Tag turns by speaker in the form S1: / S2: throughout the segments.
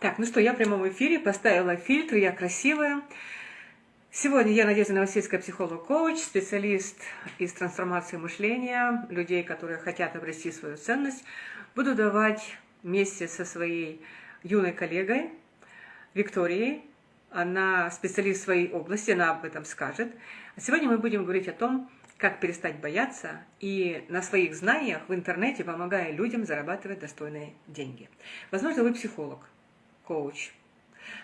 S1: Так, ну что, я в прямом эфире, поставила фильтр, я красивая. Сегодня я Надежда Новосельская, психолог-коуч, специалист из трансформации мышления, людей, которые хотят обрести свою ценность. Буду давать вместе со своей юной коллегой Викторией. Она специалист в своей области, она об этом скажет. А сегодня мы будем говорить о том, как перестать бояться и на своих знаниях в интернете помогая людям зарабатывать достойные деньги. Возможно, вы психолог, коуч.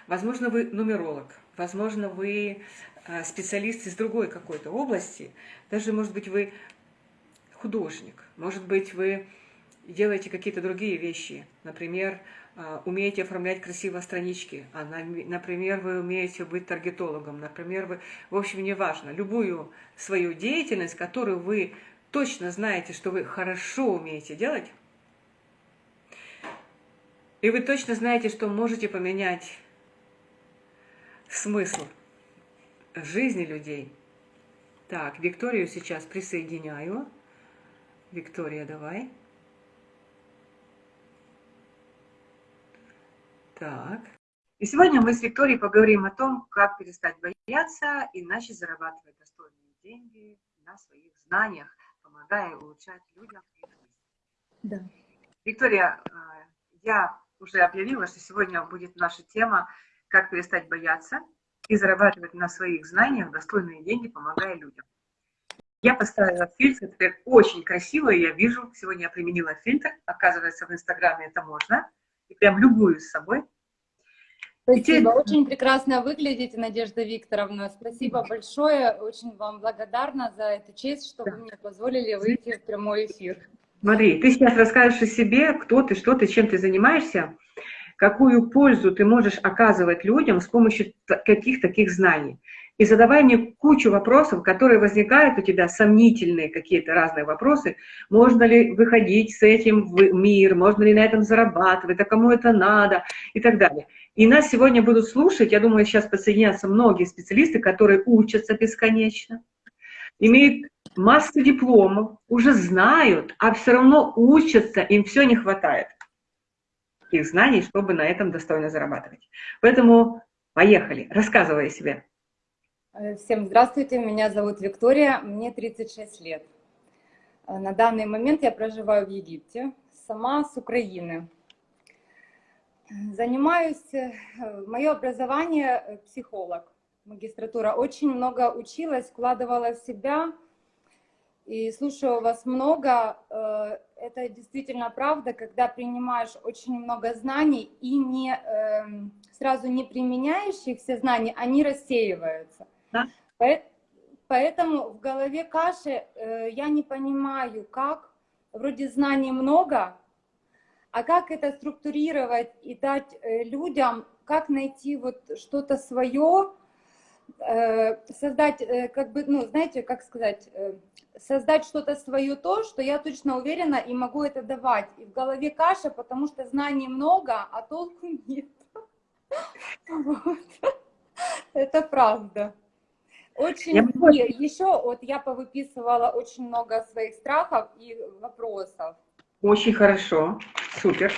S1: Возможно, вы нумеролог. Возможно, вы э, специалист из другой какой-то области. Даже, может быть, вы художник. Может быть, вы делаете какие-то другие вещи. Например, э, умеете оформлять красиво странички. А, например, вы умеете быть таргетологом. Например, вы, в общем, неважно, любую свою деятельность, которую вы точно знаете, что вы хорошо умеете делать, и вы точно знаете, что можете поменять смысл жизни людей. Так, Викторию сейчас присоединяю. Виктория, давай. Так. И сегодня мы с Викторией поговорим о том, как перестать бояться и начать зарабатывать достойные деньги на своих знаниях, помогая улучшать людям их жизнь. Да. Виктория, э, я уже объявила, что сегодня будет наша тема «Как перестать бояться и зарабатывать на своих знаниях достойные деньги, помогая людям». Я поставила фильтр, теперь очень красиво, я вижу, сегодня я применила фильтр, оказывается, в Инстаграме это можно, и прям любую с собой.
S2: Спасибо, теперь... очень прекрасно выглядите, Надежда Викторовна. Спасибо большое, очень вам благодарна за эту честь, что да. вы мне позволили выйти в прямой эфир.
S1: Смотри, ты сейчас расскажешь о себе, кто ты, что ты, чем ты занимаешься, какую пользу ты можешь оказывать людям с помощью каких таких знаний. И задавай мне кучу вопросов, которые возникают у тебя, сомнительные какие-то разные вопросы. Можно ли выходить с этим в мир, можно ли на этом зарабатывать, а кому это надо и так далее. И нас сегодня будут слушать, я думаю, сейчас подсоединятся многие специалисты, которые учатся бесконечно, имеют массу дипломов, уже знают, а все равно учатся, им все не хватает их знаний, чтобы на этом достойно зарабатывать. Поэтому поехали, рассказывай о себе.
S2: Всем здравствуйте, меня зовут Виктория, мне 36 лет. На данный момент я проживаю в Египте, сама с Украины. Занимаюсь, э, мое образование э, психолог, магистратура. Очень много училась, вкладывала в себя, и слушаю вас много. Э, это действительно правда, когда принимаешь очень много знаний и не, эм, сразу не применяешь их все знания, они рассеиваются. Да. Поэтому в голове каши э, я не понимаю, как, вроде знаний много, а как это структурировать и дать э, людям, как найти вот что-то свое, создать, как бы, ну, знаете, как сказать, создать что-то свое то, что я точно уверена и могу это давать. И в голове каша, потому что знаний много, а толку нет. Вот. Это правда. Очень, я... еще вот я повыписывала очень много своих страхов и вопросов.
S1: Очень хорошо, супер.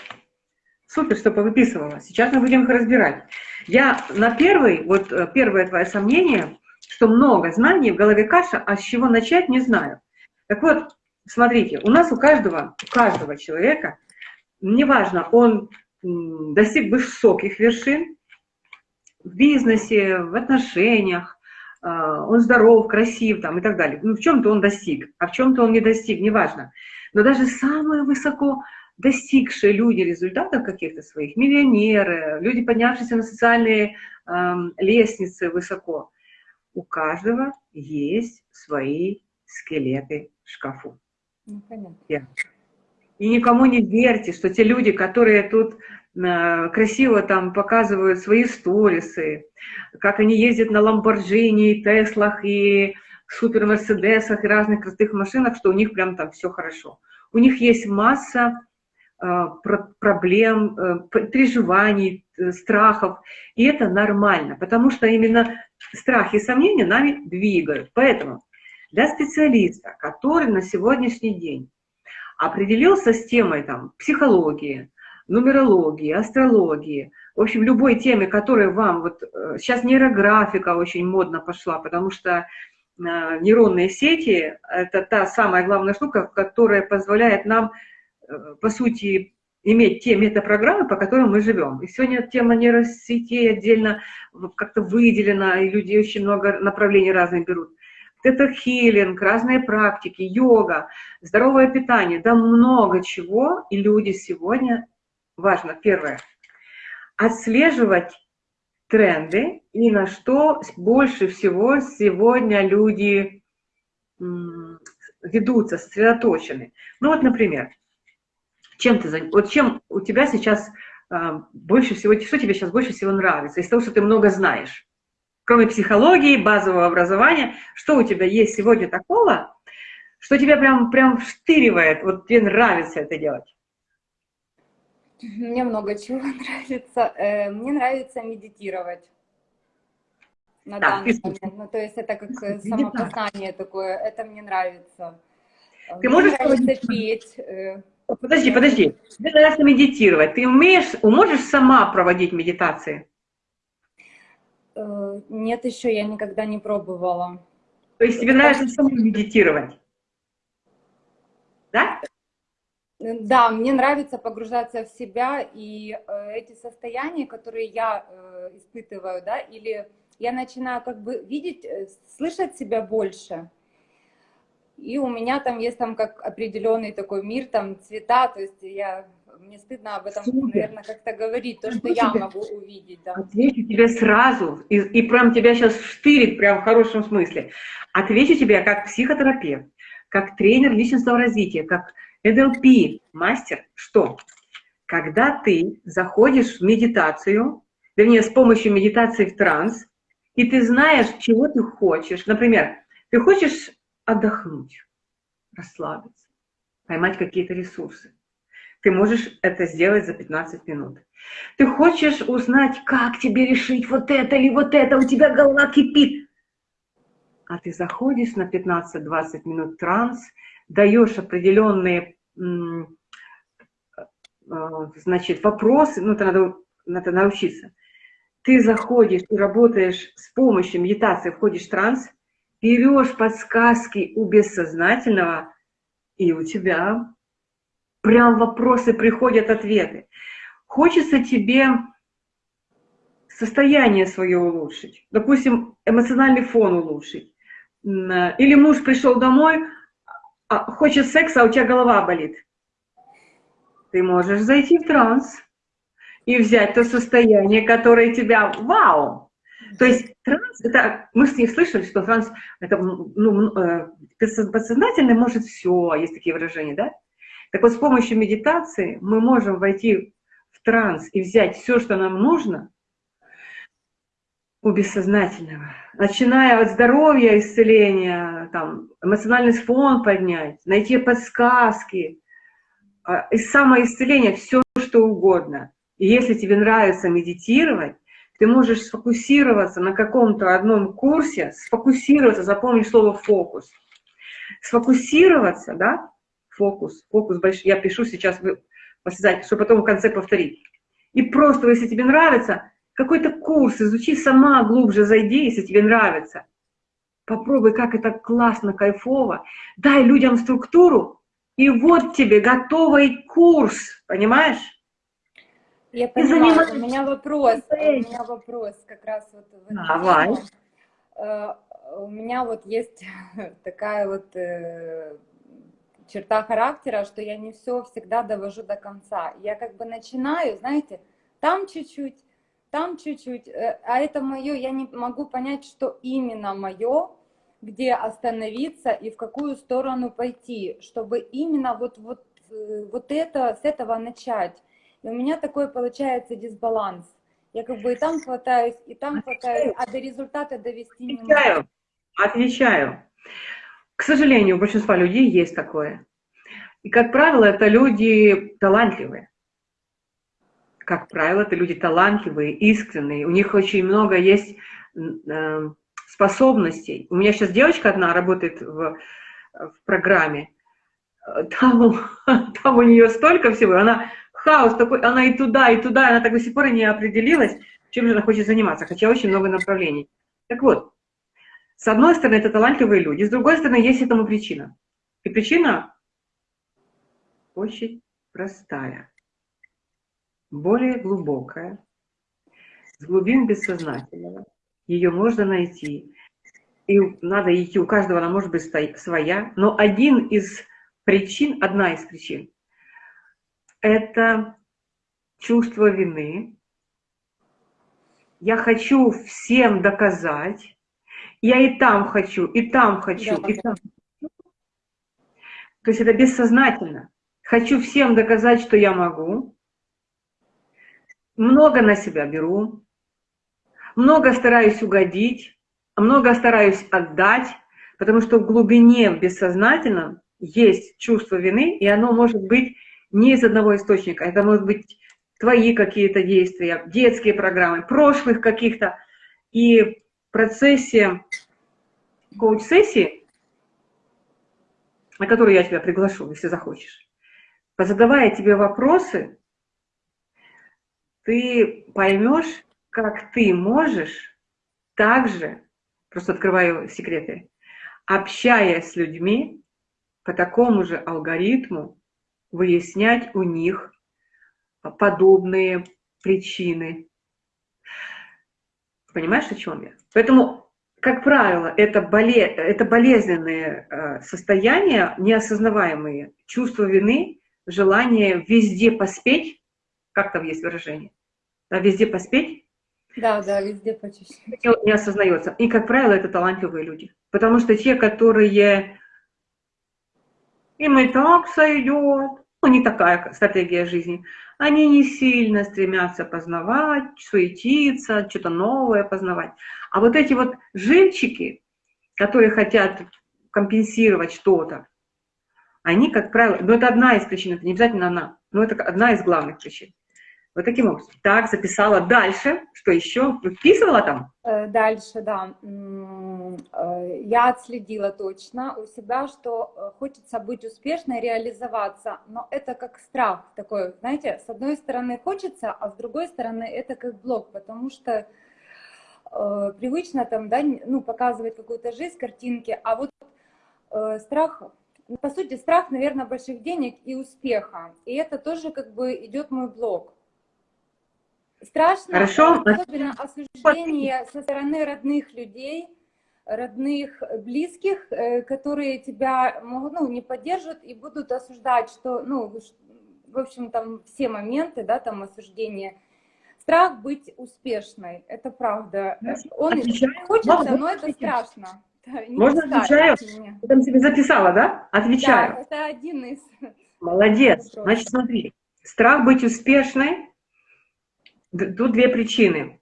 S1: Супер, что повыписывала. Сейчас мы будем их разбирать. Я на первый, вот э, первое твое сомнение, что много знаний, в голове каша, а с чего начать, не знаю. Так вот, смотрите, у нас у каждого, у каждого человека, неважно, он достиг высоких вершин в бизнесе, в отношениях, а, он здоров, красив там, и так далее. Ну, в чем-то он достиг, а в чем-то он не достиг, неважно. Но даже самые высоко достигшие люди результатов каких-то своих, миллионеры, люди, поднявшиеся на социальные э, лестницы высоко, у каждого есть свои скелеты в шкафу. Ну, понятно. И никому не верьте, что те люди, которые тут э, красиво там показывают свои сторисы, как они ездят на Ламборджини, Теслах и супер Мерседесах и разных крутых машинах, что у них прям там все хорошо. У них есть масса э, проблем, э, переживаний, страхов, и это нормально, потому что именно страхи и сомнения нами двигают. Поэтому для специалиста, который на сегодняшний день определился с темой там, психологии, нумерологии, астрологии, в общем, любой теме, которая вам, вот сейчас нейрографика очень модно пошла, потому что нейронные сети – это та самая главная штука, которая позволяет нам, по сути, иметь те метапрограммы, по которым мы живем. И сегодня тема нейросетей отдельно как-то выделена, и люди очень много направлений разных берут. Это хилинг, разные практики, йога, здоровое питание, да много чего. И люди сегодня, важно, первое, отслеживать тренды и на что больше всего сегодня люди ведутся, сосредоточены. Ну вот, например, чем ты, вот чем у тебя сейчас а, больше всего, что тебе сейчас больше всего нравится, из того, что ты много знаешь? Кроме психологии, базового образования, что у тебя есть сегодня такого, что тебя прям, прям вштыривает, вот тебе нравится это делать?
S2: Мне много чего нравится. Э, мне нравится медитировать на да, данный момент. Ну, то есть это как э, самопознание такое, это мне нравится.
S1: Ты мне можешь нравится петь. Э, Подожди, подожди. Тебе нравится медитировать. Ты умеешь, можешь сама проводить медитации?
S2: Э, нет, еще я никогда не пробовала.
S1: То есть тебе нравится сама медитировать? Да?
S2: Да, мне нравится погружаться в себя, и э, эти состояния, которые я э, испытываю, да, или я начинаю как бы видеть, слышать себя больше, и у меня там есть там как определенный такой мир, там цвета, то есть я мне стыдно об этом, Супер. наверное, как-то говорить, то, что я могу увидеть. Да.
S1: Отвечу тебе сразу, и, и прям тебя сейчас штырит, прям в хорошем смысле. Отвечу тебе как психотерапевт, как тренер личностного развития, как NLP, мастер, что когда ты заходишь в медитацию, вернее, с помощью медитации в транс, и ты знаешь, чего ты хочешь. Например, ты хочешь отдохнуть, расслабиться, поймать какие-то ресурсы. Ты можешь это сделать за 15 минут. Ты хочешь узнать, как тебе решить вот это или вот это, у тебя голова кипит. А ты заходишь на 15-20 минут транс, даешь определенные э, значит, вопросы, ну, это надо, надо научиться. Ты заходишь и работаешь с помощью медитации, входишь в транс, берешь подсказки у бессознательного, и у тебя прям вопросы приходят, ответы. Хочется тебе состояние свое улучшить, допустим, эмоциональный фон улучшить. Или муж пришел домой, а, хочет секса, а у тебя голова болит. Ты можешь зайти в транс и взять то состояние, которое тебя, вау, то есть транс, это, мы с ней слышали, что транс, это ну, э, подсознательный может все, есть такие выражения, да? Так вот, с помощью медитации мы можем войти в транс и взять все, что нам нужно у бессознательного. Начиная от здоровья, исцеления, там, эмоциональный фон поднять, найти подсказки, а, и самоисцеление, все что угодно. И если тебе нравится медитировать, ты можешь сфокусироваться на каком-то одном курсе, сфокусироваться, запомни слово «фокус». Сфокусироваться, да, фокус, фокус большой, я пишу сейчас, чтобы потом в конце повторить. И просто, если тебе нравится, какой-то курс изучи сама, глубже зайди, если тебе нравится. Попробуй, как это классно, кайфово. Дай людям структуру, и вот тебе готовый курс, понимаешь?
S2: Я понимаю, у меня вопрос, у меня вопрос как раз вот в
S1: Давай.
S2: Э, у меня вот есть такая вот э, черта характера, что я не все всегда довожу до конца. Я как бы начинаю, знаете, там чуть-чуть, там чуть-чуть, э, а это мое, я не могу понять, что именно мое, где остановиться и в какую сторону пойти, чтобы именно вот, вот, вот это, с этого начать. И у меня такой получается дисбаланс. Я как бы и там хватаюсь, и там хватаюсь, а до результата довести
S1: не могу. Отвечаю. К сожалению, у большинства людей есть такое. И, как правило, это люди талантливые. Как правило, это люди талантливые, искренние. У них очень много есть э, способностей. У меня сейчас девочка одна работает в, в программе. Там, там у нее столько всего. Она хаос такой, она и туда, и туда, она так до сих пор и не определилась, чем же она хочет заниматься, хотя очень много направлений. Так вот, с одной стороны, это талантливые люди, с другой стороны, есть этому причина. И причина очень простая, более глубокая, с глубин бессознательного. Ее можно найти. И надо идти, у каждого она может быть своя. Но один из причин, одна из причин, это чувство вины. Я хочу всем доказать. Я и там хочу, и там хочу, да, и там. То есть это бессознательно. Хочу всем доказать, что я могу. Много на себя беру. Много стараюсь угодить. Много стараюсь отдать. Потому что в глубине, в бессознательном, есть чувство вины, и оно может быть не из одного источника. Это может быть твои какие-то действия, детские программы, прошлых каких-то. И в процессе коуч-сессии, на которую я тебя приглашу, если захочешь, задавая тебе вопросы, ты поймешь, как ты можешь также, просто открываю секреты, общаясь с людьми по такому же алгоритму, выяснять у них подобные причины. Понимаешь, о чем я? Поэтому, как правило, это, боле... это болезненные э, состояния, неосознаваемые, чувство вины, желание везде поспеть, как там есть выражение, да, везде поспеть.
S2: Да, да, везде почти.
S1: Не осознается. И, как правило, это талантливые люди. Потому что те, которые им и так сойдет, ну, не такая стратегия жизни, они не сильно стремятся познавать, суетиться, что-то новое познавать. А вот эти вот жильчики, которые хотят компенсировать что-то, они, как правило, ну это одна из причин, это не обязательно она, но это одна из главных причин. Вот таким образом. Так, записала. Дальше. Что еще? Вписывала там?
S2: Э, дальше, да. Э, я отследила точно у себя, что э, хочется быть успешной, реализоваться, но это как страх такой, знаете, с одной стороны хочется, а с другой стороны это как блок, потому что привычно там, да, ну, показывать какую-то жизнь, картинки, а вот страх по сути, страх, наверное, больших денег и успеха. И это тоже как бы идет мой блок. Страшно,
S1: Хорошо.
S2: особенно осуждение со стороны родных людей, родных, близких, э, которые тебя могут, ну, не поддержат и будут осуждать, что, ну, в общем, там все моменты, да, там осуждения. Страх быть успешной, это правда. Он Отвечаю. хочется, но это страшно.
S1: Можно отвечаю? Ты там себе записала, да? Отвечаю.
S2: Да, это один из...
S1: Молодец. Значит, смотри. Страх быть успешной Тут две причины.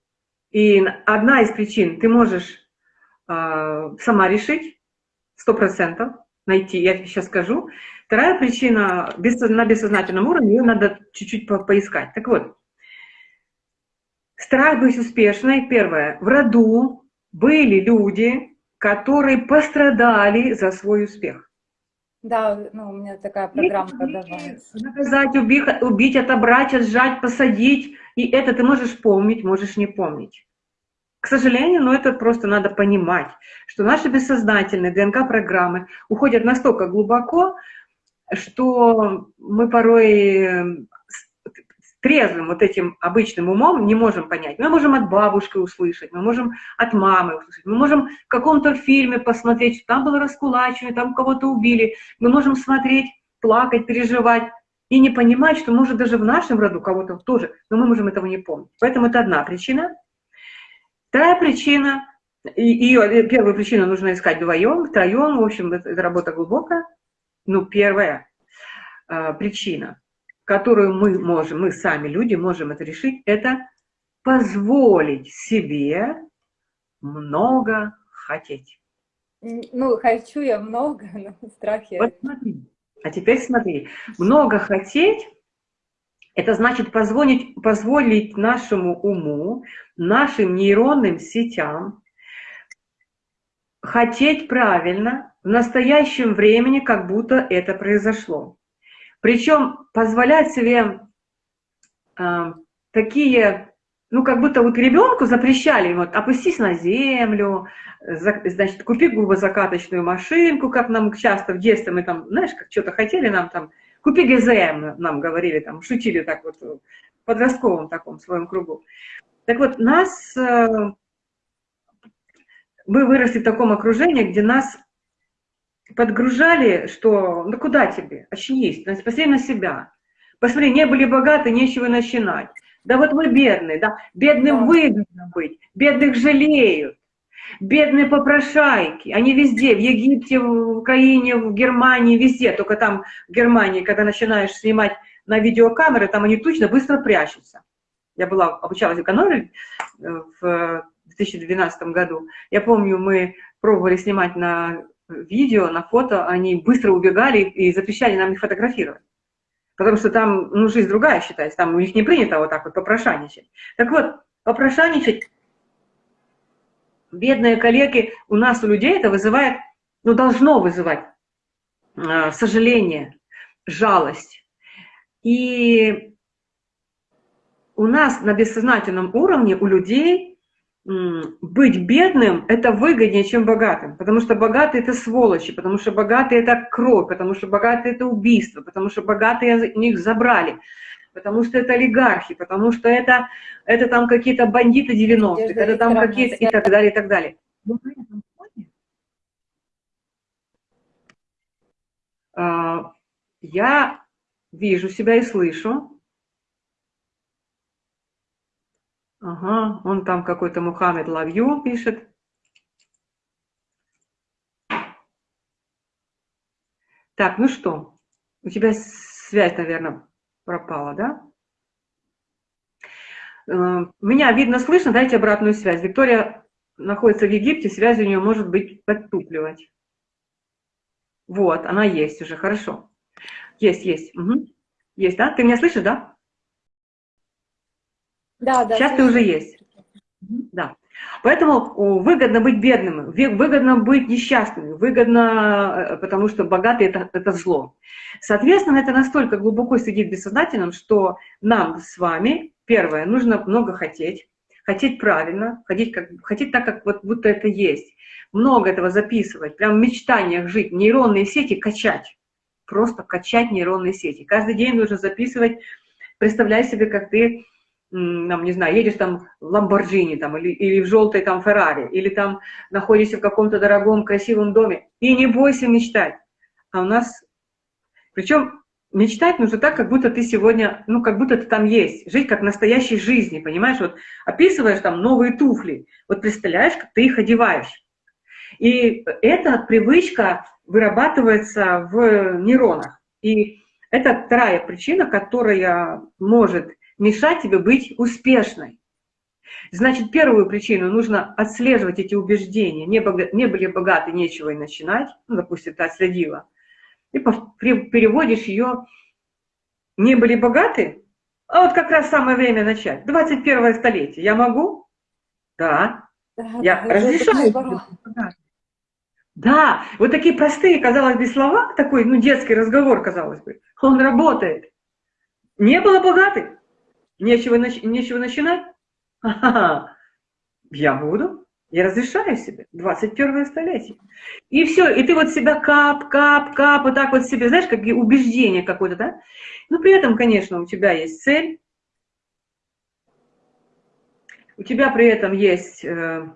S1: И одна из причин ты можешь э, сама решить, сто процентов найти, я тебе сейчас скажу. Вторая причина на бессознательном уровне, ее надо чуть-чуть по поискать. Так вот, страх быть успешной, первое, в роду были люди, которые пострадали за свой успех.
S2: Да, ну, у меня такая программа
S1: продавается. Наказать, убить, убить, отобрать, отжать, посадить. И это ты можешь помнить, можешь не помнить. К сожалению, но это просто надо понимать, что наши бессознательные ДНК-программы уходят настолько глубоко, что мы порой трезвым вот этим обычным умом не можем понять. Мы можем от бабушки услышать, мы можем от мамы услышать, мы можем в каком-то фильме посмотреть, там было раскулачивание, там кого-то убили. Мы можем смотреть, плакать, переживать и не понимать, что может даже в нашем роду кого-то тоже, но мы можем этого не помнить. Поэтому это одна причина. Вторая причина, ее первую причину нужно искать вдвоем, втроем, в общем, это, это работа глубокая. Ну, первая э, причина – которую мы можем, мы сами люди можем это решить, это позволить себе много хотеть.
S2: Ну, хочу я много, но страхи.
S1: Вот смотри. А теперь смотри. Много хотеть – это значит позволить, позволить нашему уму, нашим нейронным сетям хотеть правильно в настоящем времени, как будто это произошло. Причем позволять себе э, такие, ну, как будто вот ребенку запрещали, вот, опустись на землю, за, значит, купи губозакаточную машинку, как нам часто в детстве мы там, знаешь, как что-то хотели нам там, купи ГЗМ, нам говорили, там, шутили так вот в подростковом таком своем кругу. Так вот, нас, э, мы выросли в таком окружении, где нас подгружали, что ну куда тебе, очнись, посмотри на себя. Посмотри, не были богаты, нечего начинать. Да вот мы бедные, да, бедным да. выгодно быть, бедных жалеют. Бедные попрошайки, они везде, в Египте, в Украине, в Германии, везде. Только там в Германии, когда начинаешь снимать на видеокамеры, там они точно быстро прячутся. Я была, обучалась экономии э, в 2012 году. Я помню, мы пробовали снимать на видео, на фото, они быстро убегали и запрещали нам их фотографировать. Потому что там, ну, жизнь другая считается, там у них не принято вот так вот попрошайничать. Так вот, попрошайничать, бедные коллеги, у нас, у людей это вызывает, ну, должно вызывать э, сожаление, жалость. И у нас на бессознательном уровне, у людей быть бедным – это выгоднее, чем богатым, потому что богатые – это сволочи, потому что богатые – это кровь, потому что богатые – это убийство, потому что богатые у них забрали, потому что это олигархи, потому что это, это там какие-то бандиты 90-х, это там какие-то и так далее, и так далее. Но на этом фоне а, я вижу себя и слышу, Ага, он там какой-то Мухаммед Лавью пишет. Так, ну что, у тебя связь, наверное, пропала, да? Э, меня видно, слышно, дайте обратную связь. Виктория находится в Египте, связь у нее может быть подтупливать. Вот, она есть уже, хорошо. Есть, есть. Угу. Есть, да? Ты меня слышишь, да? Да, да. Сейчас ты уже есть. Да. Поэтому выгодно быть бедным, выгодно быть несчастным, выгодно, э, потому что богатый это, это зло. Соответственно, это настолько глубоко сидит в бессознательном, что нам с вами, первое, нужно много хотеть, хотеть правильно, хотеть, как, хотеть так, как вот будто это есть. Много этого записывать, прям в мечтаниях жить, нейронные сети качать, просто качать нейронные сети. Каждый день нужно записывать, представляй себе, как ты там, не знаю, едешь там в Ламборджини там, или, или в желтой там Феррари, или там находишься в каком-то дорогом красивом доме, и не бойся мечтать. А у нас, причем мечтать нужно так, как будто ты сегодня, ну, как будто ты там есть, жить как настоящей жизни, понимаешь, вот описываешь там новые туфли, вот представляешь, как ты их одеваешь. И эта привычка вырабатывается в нейронах. И это вторая причина, которая может мешать тебе быть успешной. Значит, первую причину нужно отслеживать эти убеждения. Не, бога, не были богаты, нечего и начинать. Ну, допустим, ты отследила. И переводишь ее «не были богаты», а вот как раз самое время начать. 21 столетие. Я могу? Да. да я да, разрешаю. Да, вот такие простые, казалось бы, слова, такой, ну, детский разговор, казалось бы, он работает. Не было богатых, Нечего, нечего начинать? Я буду. Я разрешаю себе. 21 столетие. И все, и ты вот себя кап, кап, кап, вот так вот себе, знаешь, как убеждение какое-то, да? Но при этом, конечно, у тебя есть цель, у тебя при этом есть э,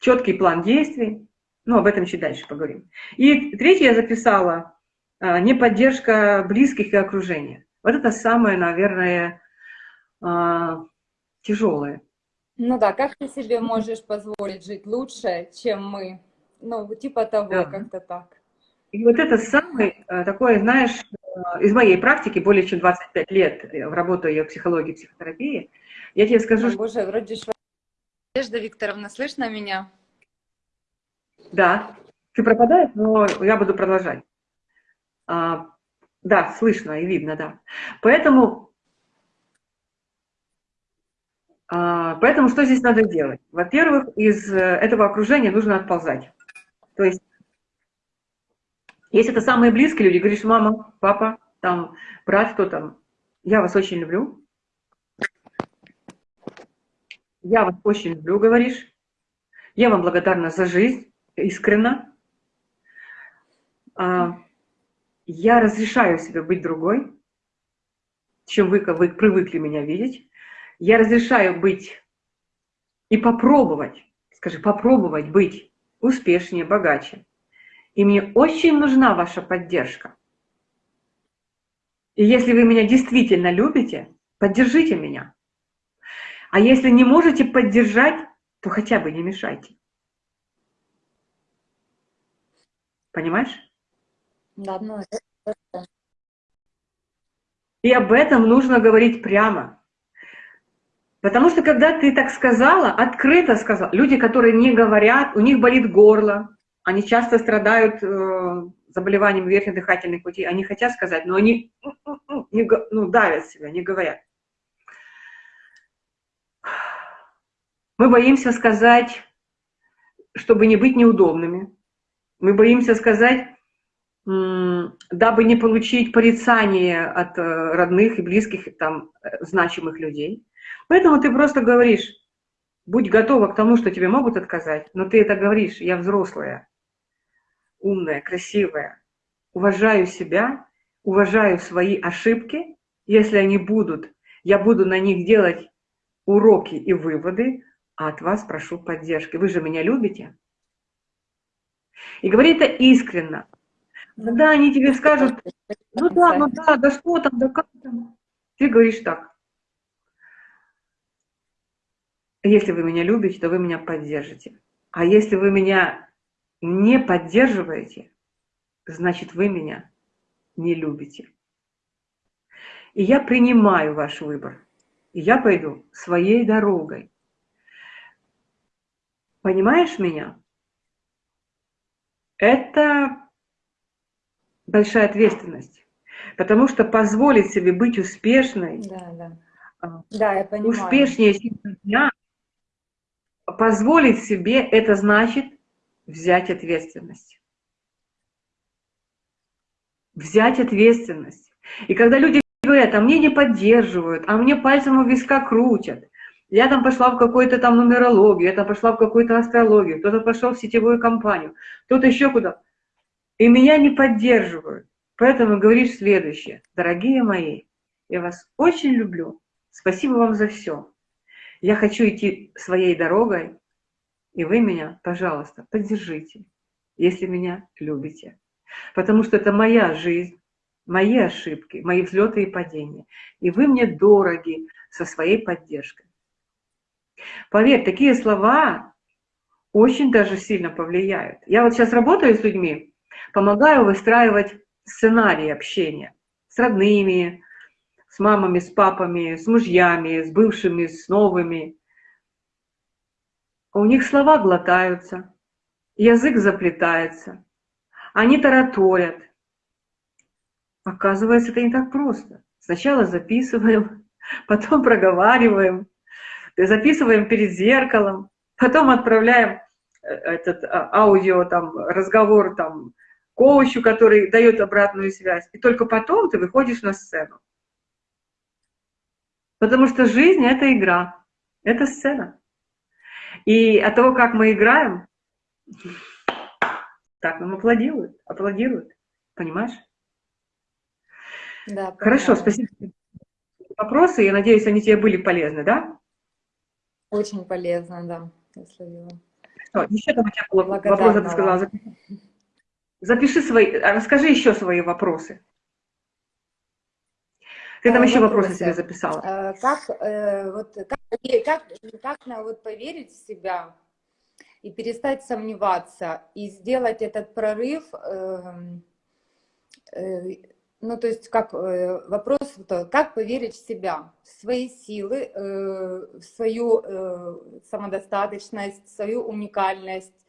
S1: четкий план действий, ну, об этом чуть дальше поговорим. И третье я записала, э, не поддержка близких и окружения. Вот это самое, наверное, а, тяжелые.
S2: Ну да, как ты себе можешь позволить жить лучше, чем мы? Ну, типа того, да. как-то так.
S1: И вот это самый э, такой, знаешь, э, из моей практики, более чем 25 лет работаю я в психологии, психотерапии, я тебе скажу, О,
S2: что... Боже, вроде. Надежда Викторовна, слышно меня?
S1: Да, ты пропадаешь, но я буду продолжать. А, да, слышно и видно, да. Поэтому а, поэтому что здесь надо делать? Во-первых, из э, этого окружения нужно отползать. То есть, если это самые близкие люди, говоришь, мама, папа, там, брат, кто там, я вас очень люблю, Я вас очень люблю, говоришь. Я вам благодарна за жизнь, искренно. А, я разрешаю себе быть другой, чем вы, вы привыкли меня видеть. Я разрешаю быть и попробовать, скажи, попробовать быть успешнее, богаче. И мне очень нужна ваша поддержка. И если вы меня действительно любите, поддержите меня. А если не можете поддержать, то хотя бы не мешайте. Понимаешь?
S2: Да, ну,
S1: И об этом нужно говорить прямо. Потому что когда ты так сказала, открыто сказала, люди, которые не говорят, у них болит горло, они часто страдают э, заболеванием верхних дыхательных путей, они хотят сказать, но они не, ну, давят себя, не говорят. Мы боимся сказать, чтобы не быть неудобными. Мы боимся сказать, дабы не получить порицание от э, родных и близких, там, э, значимых людей. Поэтому ты просто говоришь, будь готова к тому, что тебе могут отказать, но ты это говоришь, я взрослая, умная, красивая, уважаю себя, уважаю свои ошибки, если они будут, я буду на них делать уроки и выводы, а от вас прошу поддержки. Вы же меня любите. И говори это искренно. Когда они тебе скажут, ну да, ну да, да что там, да как там. Ты говоришь так. Если вы меня любите, то вы меня поддержите. А если вы меня не поддерживаете, значит вы меня не любите. И я принимаю ваш выбор. И я пойду своей дорогой. Понимаешь меня? Это большая ответственность. Потому что позволить себе быть успешной,
S2: да, да.
S1: А,
S2: да, я понимаю.
S1: успешнее дня, позволить себе, это значит взять ответственность. Взять ответственность. И когда люди говорят, а мне не поддерживают, а мне пальцем у виска крутят, я там пошла в какую-то там нумерологию, я там пошла в какую-то астрологию, кто-то пошел в сетевую компанию, кто-то еще куда. И меня не поддерживают. Поэтому говоришь следующее. Дорогие мои, я вас очень люблю. Спасибо вам за все. Я хочу идти своей дорогой, и вы меня, пожалуйста, поддержите, если меня любите. Потому что это моя жизнь, мои ошибки, мои взлеты и падения. И вы мне дороги со своей поддержкой. Поверь, такие слова очень даже сильно повлияют. Я вот сейчас работаю с людьми, помогаю выстраивать сценарий общения с родными, с мамами, с папами, с мужьями, с бывшими, с новыми. У них слова глотаются, язык заплетается, они тараторят. Оказывается, это не так просто. Сначала записываем, потом проговариваем, записываем перед зеркалом, потом отправляем э, этот а, аудио, там, разговор там, коучу, который дает обратную связь. И только потом ты выходишь на сцену. Потому что жизнь — это игра, это сцена. И от того, как мы играем, так нам аплодируют, аплодируют. Понимаешь?
S2: Да,
S1: Хорошо, спасибо. Вопросы, я надеюсь, они тебе были полезны, да?
S2: Очень полезно, да. Я словила.
S1: Что, еще там у тебя был вопрос, ты сказала. Запиши свои, расскажи еще свои вопросы. Ты там еще вопросы, вопросы себе записала.
S2: Э, как, э, вот, как, как, как на, вот, поверить в себя и перестать сомневаться, и сделать этот прорыв, эм, э, ну, то есть, как вопрос, как поверить в себя, в свои силы, в свою самодостаточность, в свою уникальность,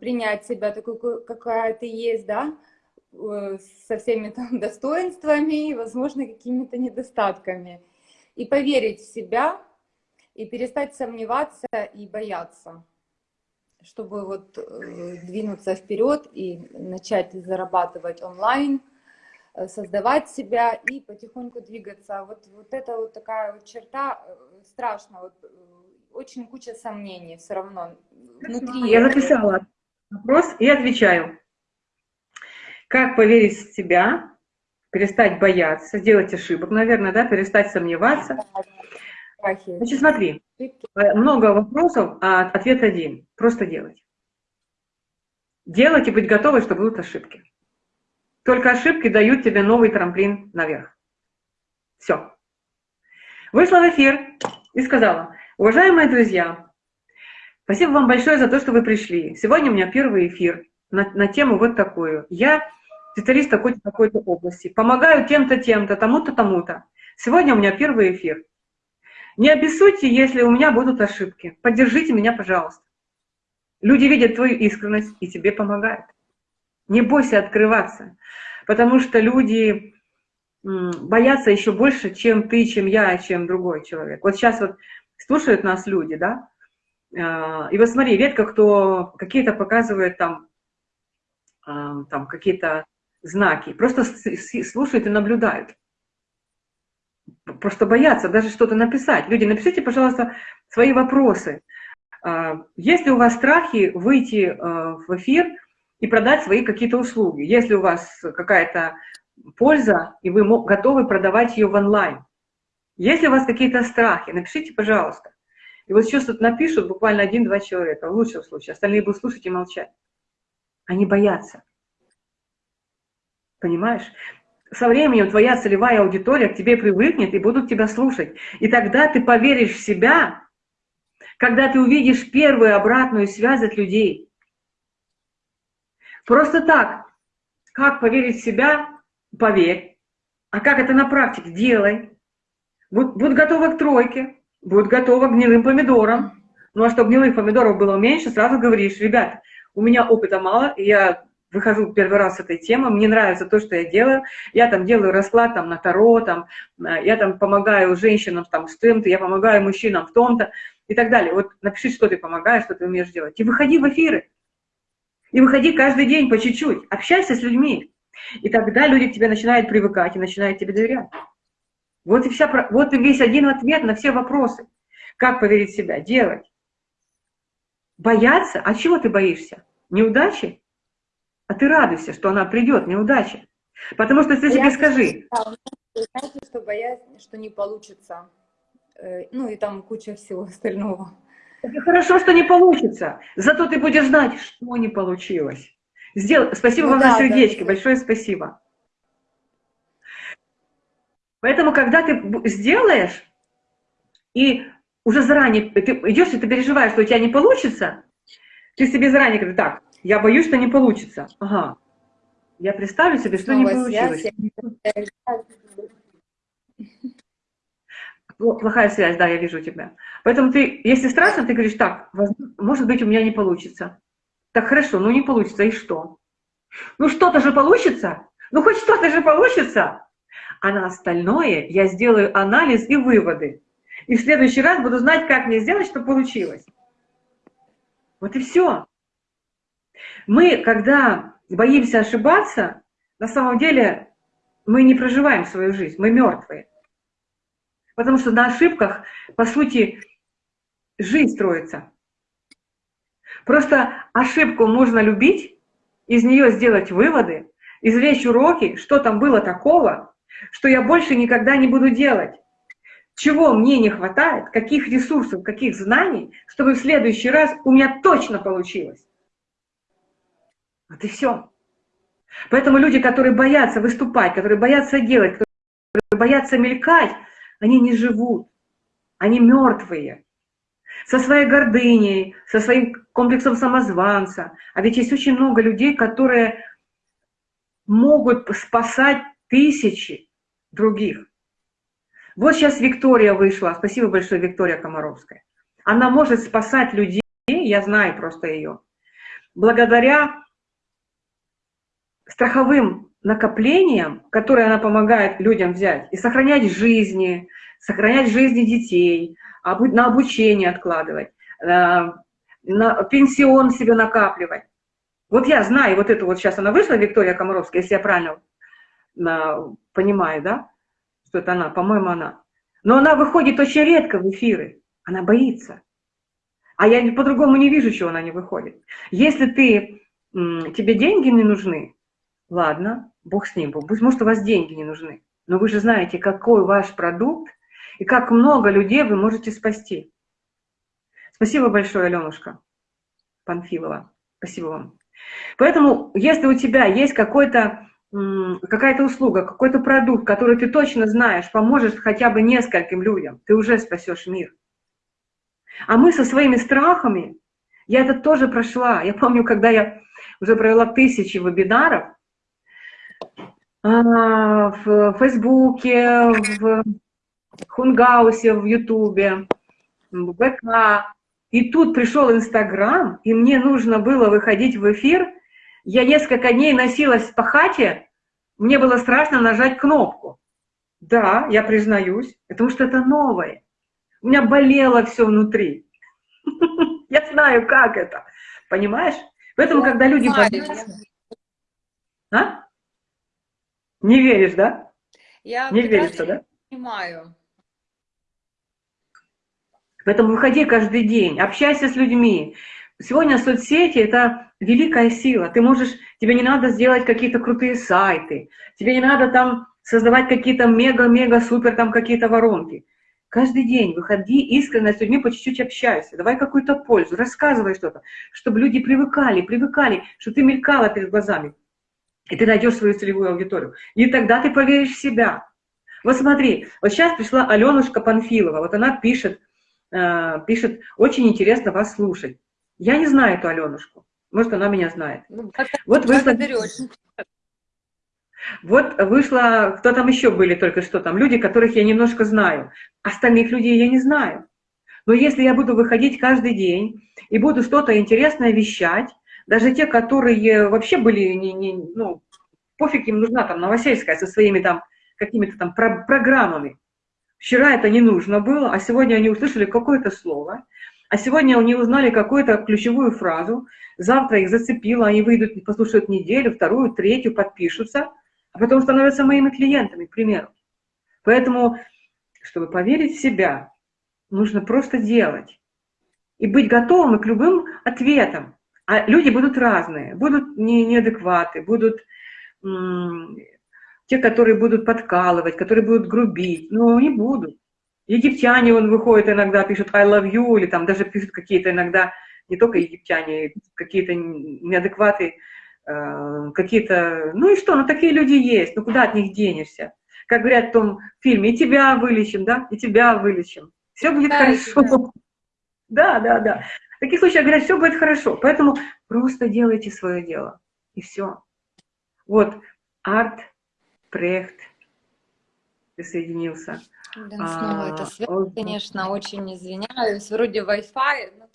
S2: принять себя такой, какая ты есть, да, со всеми там достоинствами и, возможно, какими-то недостатками. И поверить в себя, и перестать сомневаться и бояться, чтобы вот э, двинуться вперед и начать зарабатывать онлайн, создавать себя и потихоньку двигаться. Вот, вот это вот такая вот черта страшно. Вот очень куча сомнений все равно внутри.
S1: Я записала вопрос и отвечаю. Как поверить в себя, перестать бояться, сделать ошибок, наверное, да, перестать сомневаться. Значит, смотри, э, много вопросов, а ответ один. Просто делать. Делать и быть готовой, что будут ошибки. Только ошибки дают тебе новый трамплин наверх. Все. Вышла в эфир и сказала, уважаемые друзья, спасибо вам большое за то, что вы пришли. Сегодня у меня первый эфир на, на тему вот такую. Я специалист такой-то, такой-то области. Помогаю тем-то, тем-то, тому-то, тому-то. Сегодня у меня первый эфир. Не обессудьте, если у меня будут ошибки. Поддержите меня, пожалуйста. Люди видят твою искренность и тебе помогают. Не бойся открываться, потому что люди боятся еще больше, чем ты, чем я, чем другой человек. Вот сейчас вот слушают нас люди, да, а, и вот смотри, редко кто какие-то показывает там, а, там какие-то знаки, просто слушают и наблюдают. Просто боятся даже что-то написать. Люди, напишите, пожалуйста, свои вопросы. А, есть ли у вас страхи выйти в эфир и продать свои какие-то услуги? Если у вас какая-то польза, и вы готовы продавать ее в онлайн. Если у вас какие-то страхи, напишите, пожалуйста. И вот сейчас тут напишут буквально один-два человека, в лучшем случае. Остальные будут слушать и молчать. Они боятся. Понимаешь? Со временем твоя целевая аудитория к тебе привыкнет и будут тебя слушать. И тогда ты поверишь в себя, когда ты увидишь первую обратную связь от людей. Просто так, как поверить в себя, поверь. А как это на практике? Делай. Будь, будь готова к тройке, будь готова к гнилым помидорам. Ну а чтобы гнилых помидоров было меньше, сразу говоришь, ребят, у меня опыта мало, я выхожу первый раз с этой темы, мне нравится то, что я делаю, я там делаю расклад там на Таро, там, э, я там помогаю женщинам там с тем-то, я помогаю мужчинам в том-то и так далее. Вот напиши, что ты помогаешь, что ты умеешь делать. И выходи в эфиры. И выходи каждый день по чуть-чуть, общайся с людьми. И тогда люди к тебе начинают привыкать и начинают тебе доверять. Вот и, вся, вот и весь один ответ на все вопросы. Как поверить в себя? Делать. Бояться? А чего ты боишься? Неудачи? А ты радуйся, что она придет, неудача. Потому что ты себе скажи.
S2: Знаете, что боязнь, что не получится. Э, ну и там куча всего остального.
S1: Это хорошо, что не получится. Зато ты будешь знать, что не получилось. Сдел... Спасибо ну, вам да, за сердечки, да, большое спасибо. Поэтому, когда ты сделаешь, и уже заранее, ты идешь, и ты переживаешь, что у тебя не получится, ты себе заранее говоришь, так, я боюсь, что не получится. Ага, я представлю себе, что Снова не получилось. Связь. Плохая связь, да, я вижу тебя. Поэтому ты, если страшно, ты говоришь, так, может быть, у меня не получится. Так хорошо, ну не получится, и что? Ну что-то же получится? Ну хоть что-то же получится? А на остальное я сделаю анализ и выводы. И в следующий раз буду знать, как мне сделать, чтобы получилось. Вот и все. Мы, когда боимся ошибаться, на самом деле мы не проживаем свою жизнь, мы мертвые. Потому что на ошибках, по сути, жизнь строится. Просто ошибку можно любить, из нее сделать выводы, извлечь уроки, что там было такого, что я больше никогда не буду делать. Чего мне не хватает, каких ресурсов, каких знаний, чтобы в следующий раз у меня точно получилось. Вот и все. Поэтому люди, которые боятся выступать, которые боятся делать, которые боятся мелькать, они не живут. Они мертвые со своей гордыней, со своим комплексом самозванца. А ведь есть очень много людей, которые могут спасать тысячи других. Вот сейчас Виктория вышла, спасибо большое, Виктория Комаровская. Она может спасать людей, я знаю просто ее, благодаря страховым накоплениям, которые она помогает людям взять, и сохранять жизни, сохранять жизни детей, на обучение откладывать, э, на пенсион себе накапливать. Вот я знаю, вот эту вот сейчас она вышла, Виктория Комаровская, если я правильно э, понимаю, да, что это она, по-моему, она. Но она выходит очень редко в эфиры, она боится. А я по-другому не вижу, чего она не выходит. Если ты, тебе деньги не нужны, ладно, бог с ним, пусть может у вас деньги не нужны, но вы же знаете, какой ваш продукт и как много людей вы можете спасти. Спасибо большое, Аленушка Панфилова. Спасибо вам. Поэтому, если у тебя есть какой-то какая-то услуга, какой-то продукт, который ты точно знаешь, поможет хотя бы нескольким людям, ты уже спасешь мир. А мы со своими страхами, я это тоже прошла. Я помню, когда я уже провела тысячи вебинаров в Фейсбуке, в Хунгаусе, в Ютубе, в ВК, и тут пришел Инстаграм, и мне нужно было выходить в эфир. Я несколько дней носилась по хате, мне было страшно нажать кнопку. Да, я признаюсь, потому что это новое. У меня болело все внутри. Я знаю, как это. Понимаешь? Поэтому, когда люди боятся... А? Не веришь, да?
S2: Я
S1: не верится, да?
S2: Понимаю.
S1: Поэтому выходи каждый день, общайся с людьми. Сегодня соцсети – это великая сила. Ты можешь, тебе не надо сделать какие-то крутые сайты, тебе не надо там создавать какие-то мега-мега-супер там какие-то воронки. Каждый день выходи искренне с людьми, по чуть-чуть общайся, давай какую-то пользу, рассказывай что-то, чтобы люди привыкали, привыкали, что ты мелькала перед глазами, и ты найдешь свою целевую аудиторию. И тогда ты поверишь в себя. Вот смотри, вот сейчас пришла Аленушка Панфилова, вот она пишет, Э, пишет, очень интересно вас слушать. Я не знаю эту Аленушку, может, она меня знает. Ну, вот вышла... Вот вышла, кто там еще были только что там, люди, которых я немножко знаю. Остальных людей я не знаю. Но если я буду выходить каждый день и буду что-то интересное вещать, даже те, которые вообще были, не, не, ну, пофиг им нужна там Новосельская со своими там какими-то там про программами, Вчера это не нужно было, а сегодня они услышали какое-то слово, а сегодня они узнали какую-то ключевую фразу, завтра их зацепило, они выйдут, послушают неделю, вторую, третью, подпишутся, а потом становятся моими клиентами, к примеру. Поэтому, чтобы поверить в себя, нужно просто делать и быть готовым к любым ответам. А люди будут разные, будут не, неадекваты, будут те, которые будут подкалывать, которые будут грубить, ну, не будут. Египтяне, он выходит иногда, пишет I love you, или там даже пишут какие-то иногда, не только египтяне, какие-то неадекваты, э, какие-то, ну и что, ну такие люди есть, ну куда от них денешься? Как говорят в том фильме, и тебя вылечим, да, и тебя вылечим. Все будет да, хорошо. Да, да, да. В таких случаях говорят, все будет хорошо. Поэтому просто делайте свое дело. И все. Вот, арт Прехт присоединился.
S2: Да, снова а, это связь, он... конечно, очень извиняюсь. Вроде Wi-Fi. Но...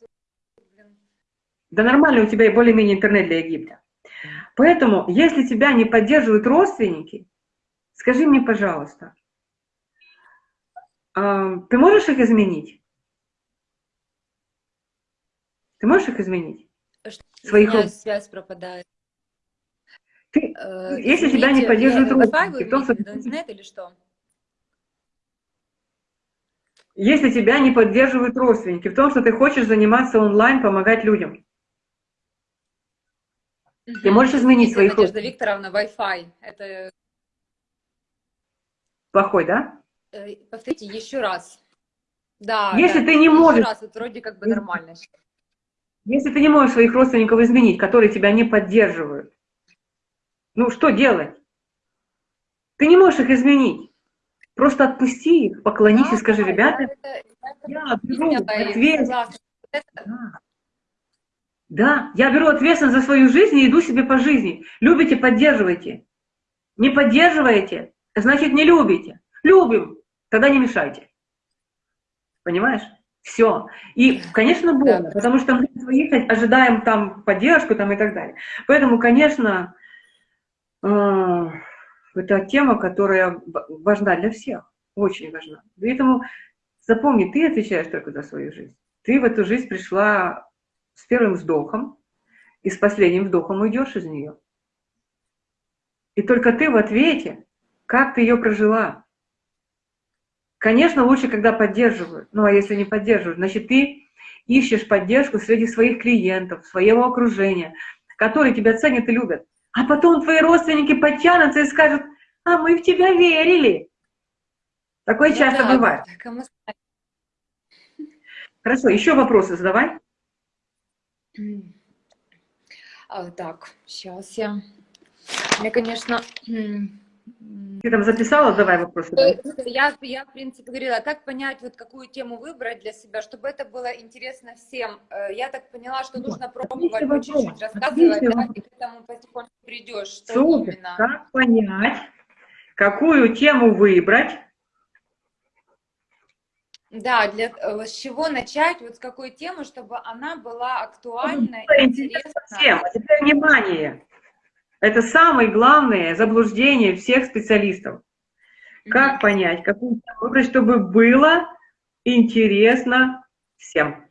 S1: Да нормально, у тебя и более-менее интернет для Египта. Поэтому, если тебя не поддерживают родственники, скажи мне, пожалуйста, а, ты можешь их изменить? Ты можешь их изменить?
S2: Что, Своих... связь пропадает.
S1: Ты, э, если извините, тебя не поддерживают родственники, что...
S2: Интернет или что?
S1: Если тебя не поддерживают родственники, в том, что ты хочешь заниматься онлайн, помогать людям. Угу. Ты можешь изменить своих
S2: Надежда Викторовна, Wi-Fi. Это...
S1: Плохой, да?
S2: Э, повторите еще раз. Да,
S1: Если
S2: да,
S1: ты не можешь...
S2: раз, вот вроде как бы нормально.
S1: Если ты не можешь своих родственников изменить, которые тебя не поддерживают, ну, что делать? Ты не можешь их изменить. Просто отпусти их, поклонись да, и скажи, да, ребята, это, я беру ответственность. Да. да, я беру ответственность за свою жизнь и иду себе по жизни. Любите, поддерживайте. Не поддерживаете, значит не любите. Любим, тогда не мешайте. Понимаешь? Все. И, конечно, больно, да. потому что мы своих ожидаем там поддержку там и так далее. Поэтому, конечно, а, это тема, которая важна для всех, очень важна. Поэтому запомни, ты отвечаешь только за свою жизнь. Ты в эту жизнь пришла с первым вздохом, и с последним вдохом уйдешь из нее. И только ты в ответе, как ты ее прожила. Конечно, лучше, когда поддерживают. Ну, а если не поддерживают, значит, ты ищешь поддержку среди своих клиентов, своего окружения, которые тебя ценят и любят. А потом твои родственники подтянутся и скажут, а мы в тебя верили. Такое ну, часто да, бывает. Хорошо, еще вопросы задавай.
S2: А, так, сейчас я... Мне, конечно,
S1: ты там записала? Давай вопросы. Да.
S2: Я, я, в принципе, говорила, как понять, вот какую тему выбрать для себя, чтобы это было интересно всем. Э, я так поняла, что нужно пробовать по чуть-чуть рассказывать, да, и к этому потихоньку придешь. Что
S1: Супер. Именно. Как понять, какую тему выбрать?
S2: Да, для, э, с чего начать, вот с какой темы, чтобы она была актуальна, ну, интересна.
S1: Всем. А теперь внимание. Это самое главное заблуждение всех специалистов. Как понять, какую выбрать, чтобы было интересно всем.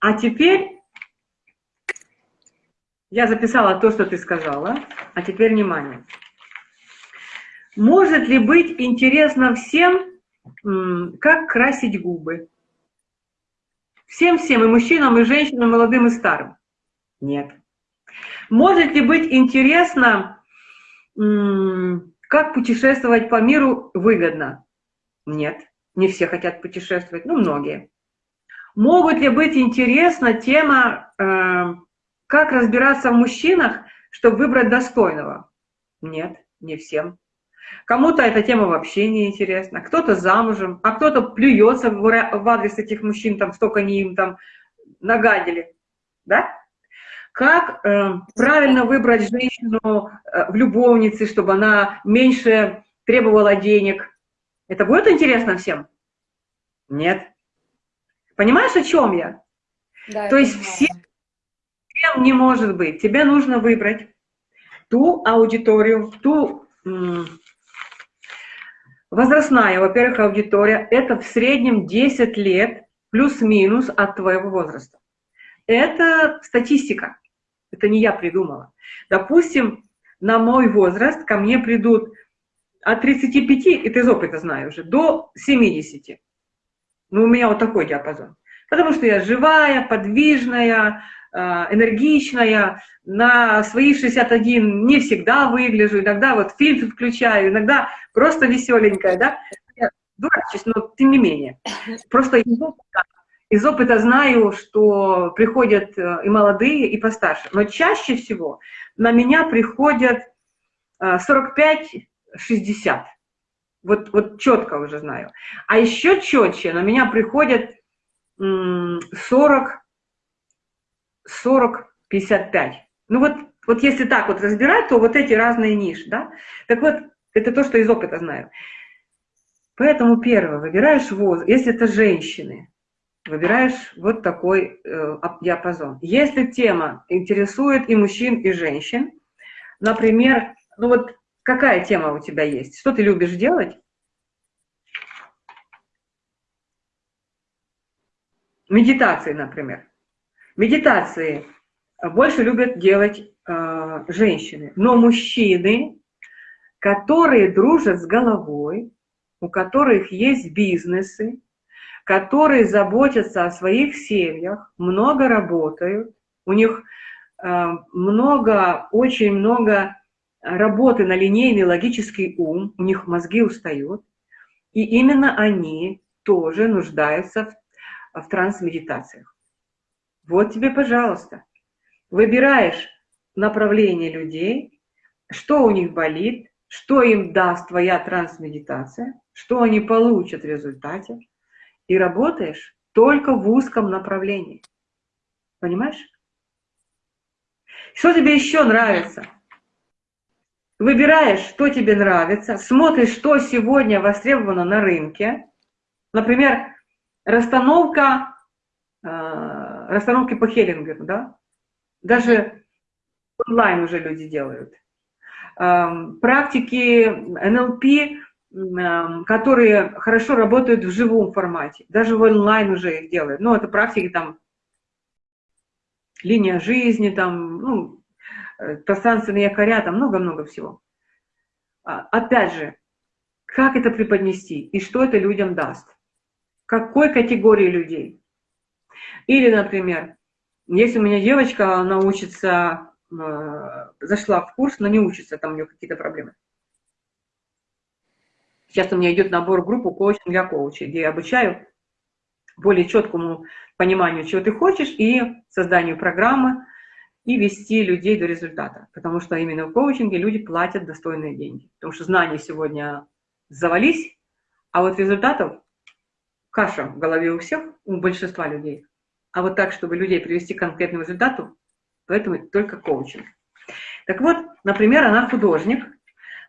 S1: А теперь я записала то, что ты сказала, а теперь внимание. Может ли быть интересно всем, как красить губы? Всем-всем, и мужчинам, и женщинам, и молодым, и старым? Нет. Может ли быть интересно, как путешествовать по миру выгодно? Нет, не все хотят путешествовать, но многие. Могут ли быть интересна тема, э, как разбираться в мужчинах, чтобы выбрать достойного? Нет, не всем. Кому-то эта тема вообще не интересна, кто-то замужем, а кто-то плюется в адрес этих мужчин, там столько они им там нагадили, да? Как э, правильно выбрать женщину э, в любовнице, чтобы она меньше требовала денег? Это будет интересно всем? Нет. Понимаешь, о чем я? Да, То есть всем, всем не может быть. Тебе нужно выбрать ту аудиторию, ту возрастная, во-первых, аудитория, это в среднем 10 лет плюс-минус от твоего возраста. Это статистика. Это не я придумала. Допустим, на мой возраст ко мне придут от 35, это из опыта знаю уже, до 70. Ну, у меня вот такой диапазон. Потому что я живая, подвижная, а, энергичная, на свои 61 не всегда выгляжу, иногда вот фильтр включаю, иногда просто веселенькая, да, я дурачусь, но тем не менее. Просто из опыта знаю, что приходят э, и молодые, и постарше. Но чаще всего на меня приходят 45-60. Э, вот, вот четко уже знаю. А еще четче на меня приходят 40, 40, 55. Ну вот, вот если так вот разбирать, то вот эти разные ниши, да? Так вот, это то, что из опыта знаю. Поэтому первое, выбираешь возраст, если это женщины, выбираешь вот такой э, диапазон. Если тема интересует и мужчин, и женщин, например, ну вот какая тема у тебя есть? Что ты любишь делать? Медитации, например. Медитации больше любят делать э, женщины, но мужчины, которые дружат с головой, у которых есть бизнесы, которые заботятся о своих семьях, много работают, у них э, много, очень много работы на линейный логический ум, у них мозги устают, и именно они тоже нуждаются в, в трансмедитациях. Вот тебе, пожалуйста, выбираешь направление людей, что у них болит, что им даст твоя трансмедитация, что они получат в результате, и работаешь только в узком направлении. Понимаешь? Что тебе еще нравится? Выбираешь, что тебе нравится, смотришь, что сегодня востребовано на рынке. Например, расстановка, э, расстановки по Хеллингеру, да? Даже онлайн уже люди делают. Э, практики НЛП которые хорошо работают в живом формате. Даже в онлайн уже их делают. Ну, это практики там, линия жизни, там, ну, э, пространственные якоря, там много-много всего. А, опять же, как это преподнести и что это людям даст? Какой категории людей? Или, например, если у меня девочка, она учится, э, зашла в курс, но не учится, там у нее какие-то проблемы. Сейчас у меня идет набор группы коучинг для коучей, где я обучаю более четкому пониманию, чего ты хочешь, и созданию программы, и вести людей до результата. Потому что именно в коучинге люди платят достойные деньги. Потому что знания сегодня завались, а вот результатов каша в голове у всех, у большинства людей. А вот так, чтобы людей привести к конкретному результату, поэтому только коучинг. Так вот, например, она художник.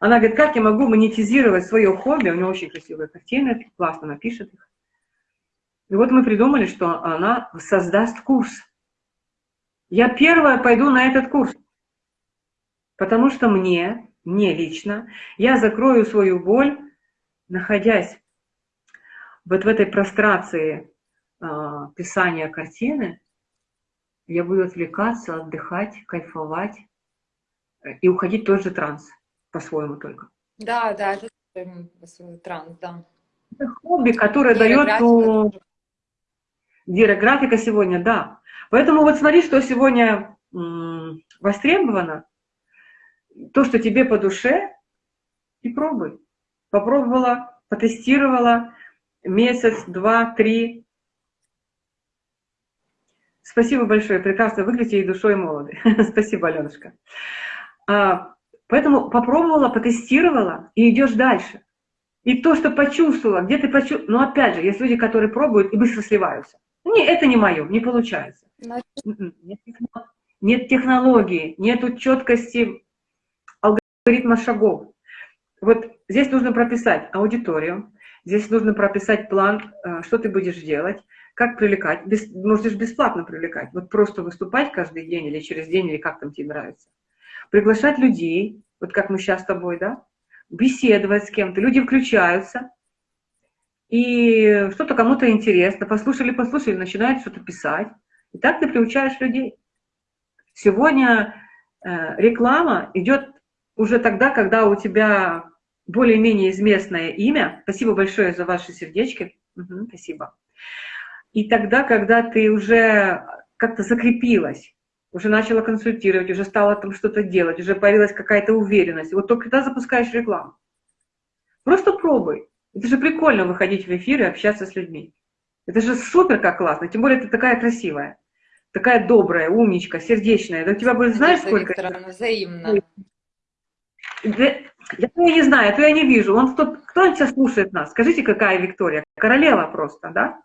S1: Она говорит, как я могу монетизировать свое хобби? У нее очень красивые картины, классно напишет их. И вот мы придумали, что она создаст курс. Я первая пойду на этот курс, потому что мне, мне лично, я закрою свою боль, находясь вот в этой прострации э, писания картины, я буду отвлекаться, отдыхать, кайфовать э, и уходить в тот же транс, по-своему только.
S2: Да, да, это транс, да.
S1: Это хобби, которое дает... Ну, Гирографика сегодня, да. Поэтому вот смотри, что сегодня востребовано, то, что тебе по душе, и пробуй. Попробовала, потестировала месяц, два, три. Спасибо большое, прекрасно выглядите и душой молоды. Спасибо, Аленушка. А, поэтому попробовала, потестировала и идешь дальше. И то, что почувствовала, где ты почувствовала, но опять же, есть люди, которые пробуют и быстро сливаются. Не, это не мое, не получается. М-м, нет, технологии, нет четкости алгоритма шагов. Вот здесь нужно прописать аудиторию, здесь нужно прописать план, э, что ты будешь делать, как привлекать. Без, можешь бесплатно привлекать, вот просто выступать каждый день или через день, или как там тебе нравится. Приглашать людей, вот как мы сейчас с тобой, да, беседовать с кем-то, люди включаются, и что-то кому-то интересно, послушали, послушали, начинают что-то писать. И так ты приучаешь людей. Сегодня э, реклама идет уже тогда, когда у тебя более-менее известное имя. Спасибо большое за ваши сердечки. Угу, спасибо. И тогда, когда ты уже как-то закрепилась, уже начала консультировать, уже стала там что-то делать, уже появилась какая-то уверенность. Вот только тогда запускаешь рекламу. Просто пробуй. Это же прикольно выходить в эфир и общаться с людьми. Это же супер как классно. Тем более ты такая красивая, такая добрая, умничка, сердечная. Да у тебя будет, знаешь, сколько... Викторовна,
S2: взаимно.
S1: Я то я не знаю, то я не вижу. Он, кто, кто сейчас слушает нас? Скажите, какая Виктория? Королева просто, да?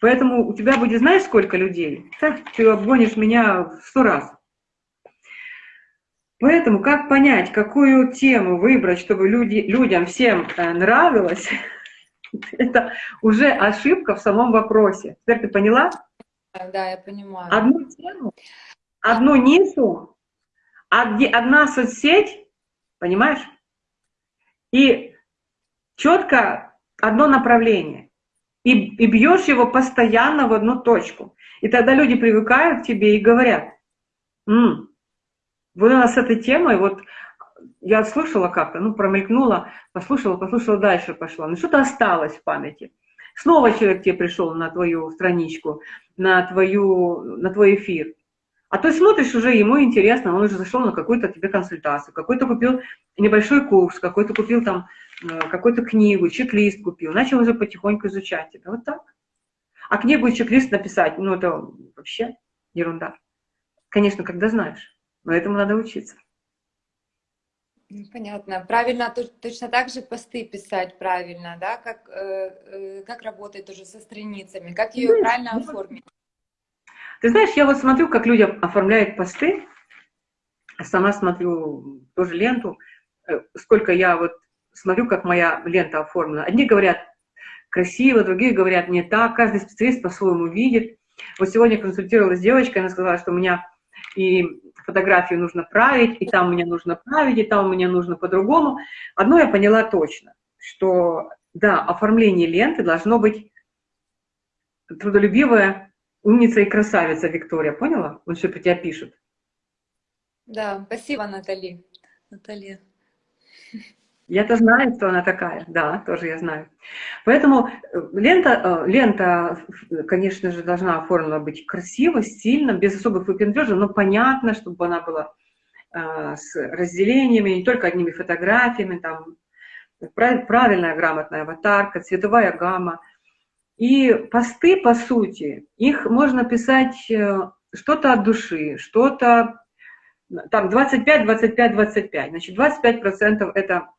S1: Поэтому у тебя будет, знаешь, сколько людей? Так, ты обгонишь меня в сто раз. Поэтому как понять, какую тему выбрать, чтобы люди, людям всем э, нравилось, это уже ошибка в самом вопросе. Теперь ты поняла?
S2: Да, я понимаю.
S1: Одну тему, одну нишу, одна соцсеть, понимаешь? И четко одно направление. И, и бьешь его постоянно в одну точку. И тогда люди привыкают к тебе и говорят, М, вот она с этой темой, вот я слышала как-то, ну, промелькнула, послушала, послушала, дальше пошла. Ну, что-то осталось в памяти. Снова человек тебе пришел на твою страничку, на, твою, на твой эфир. А ты смотришь уже, ему интересно, он уже зашел на какую-то тебе консультацию, какой-то купил небольшой курс, какой-то купил там какую-то книгу, чек-лист купил, начал уже потихоньку изучать тебя. Вот так. А книгу и чек-лист написать, ну, это вообще ерунда. Конечно, когда знаешь но этому надо учиться.
S2: Ну, понятно. Правильно, точно так же посты писать правильно, да, как, э, э, как работать тоже со страницами, как ее знаешь, правильно ну, оформить.
S1: Ты знаешь, я вот смотрю, как люди оформляют посты, сама смотрю тоже ленту, э, сколько я вот смотрю, как моя лента оформлена. Одни говорят красиво, другие говорят не так, каждый специалист по-своему видит. Вот сегодня консультировалась с девочкой, она сказала, что у меня и фотографию нужно править, и там мне нужно править, и там мне нужно по-другому. Одно я поняла точно, что, да, оформление ленты должно быть трудолюбивая умница и красавица Виктория, поняла? Вот что про тебя пишут.
S2: Да, спасибо, Натали. Наталья.
S1: Я-то знаю, что она такая, да, тоже я знаю. Поэтому э, лента, э, лента, конечно же, должна оформлена быть красиво, стильно, без особых выпендрежей, но понятно, чтобы она была э, с разделениями, не только одними фотографиями, там, правильная грамотная аватарка, цветовая гамма. И посты, по сути, их можно писать что-то от души, что-то там 25, 25, 25. Значит, 25% это Э,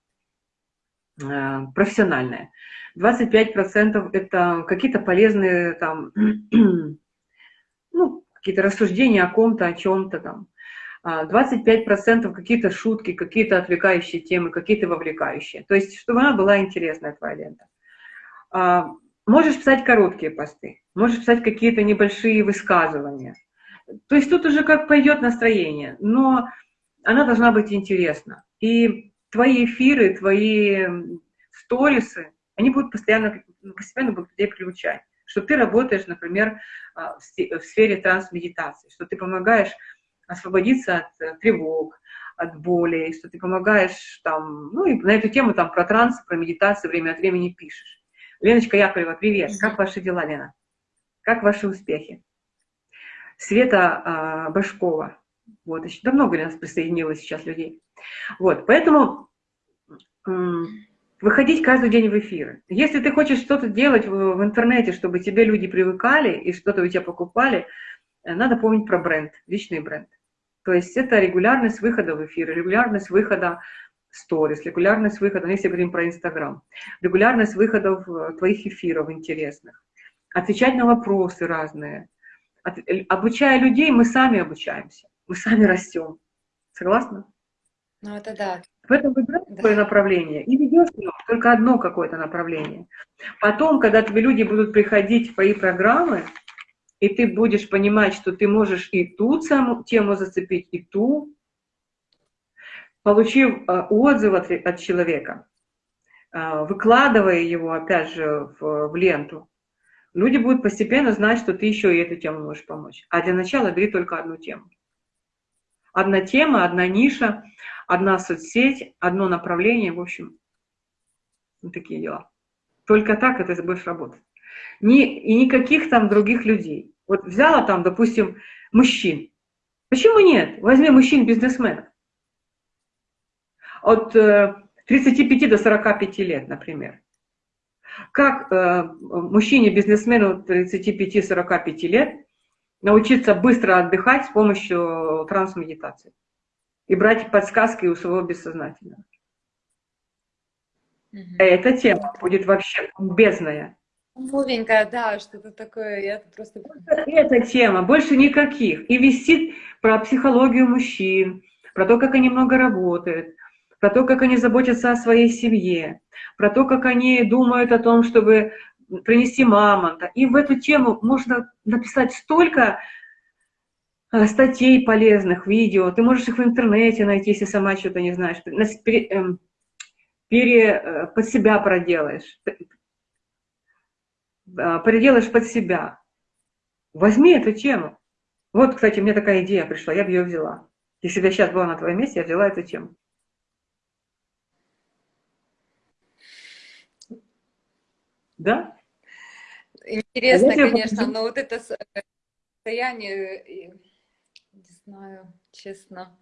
S1: профессиональное. 25% это какие-то полезные там, ну, какие-то рассуждения о ком-то, о чем-то там. 25% а какие-то шутки, какие-то отвлекающие темы, какие-то вовлекающие. То есть, чтобы она была интересная, твоя лента. А, можешь писать короткие посты, можешь писать какие-то небольшие высказывания. То есть тут уже как пойдет настроение, но она должна быть интересна. И твои эфиры, твои сторисы, они будут постоянно, постепенно будут людей приучать. Что ты работаешь, например, а, в сфере трансмедитации, что ты помогаешь освободиться от э, тревог, от боли, что ты помогаешь там, ну и на эту тему там про транс, про медитацию время от времени пишешь. Леночка Яковлева, привет. Как ваши дела, Лена? Как ваши успехи? Света а, Башкова. Вот, еще да много нас присоединилось сейчас людей. Вот, поэтому выходить каждый день в эфиры. Если ты хочешь что-то делать в, в интернете, чтобы тебе люди привыкали и что-то у тебя покупали, э, надо помнить про бренд, личный бренд. То есть это регулярность выхода в эфир, регулярность выхода сторис, регулярность выхода, ну, если говорим про Инстаграм, регулярность выходов э, твоих эфиров интересных, отвечать на вопросы разные. От, э, обучая людей, мы сами обучаемся, мы сами растем. Согласна?
S2: Ну, это да.
S1: Поэтому выбирай да. свое направление и ведешь только одно какое-то направление. Потом, когда тебе люди будут приходить в твои программы, и ты будешь понимать, что ты можешь и ту саму тему зацепить, и ту, получив э, отзыв от, от человека, э, выкладывая его, опять же, в, в ленту, люди будут постепенно знать, что ты еще и эту тему можешь помочь. А для начала бери только одну тему. Одна тема, одна ниша, одна соцсеть, одно направление, в общем, вот такие дела. Только так это будешь работать. Ни, и никаких там других людей. Вот взяла там, допустим, мужчин. Почему нет? Возьми мужчин-бизнесменов. От 35 э, до 45 лет, например. Как э, мужчине-бизнесмену 35-45 лет научиться быстро отдыхать с помощью трансмедитации? И брать подсказки у своего бессознательного. Угу. Эта тема будет вообще бездная.
S2: Новенькая, да, что-то такое, я просто...
S1: Эта тема, больше никаких. И висит про психологию мужчин, про то, как они много работают, про то, как они заботятся о своей семье, про то, как они думают о том, чтобы принести мамонта. И в эту тему можно написать столько статей полезных, видео. Ты можешь их в интернете найти, если сама что-то не знаешь. Пере, эм, пере, э, под себя проделаешь. Э, проделаешь под себя. Возьми эту тему. Вот, кстати, мне такая идея пришла, я бы ее взяла. Если бы я сейчас была на твоем месте, я взяла эту тему. Да?
S2: Интересно, а конечно, но вот это состояние не знаю, честно.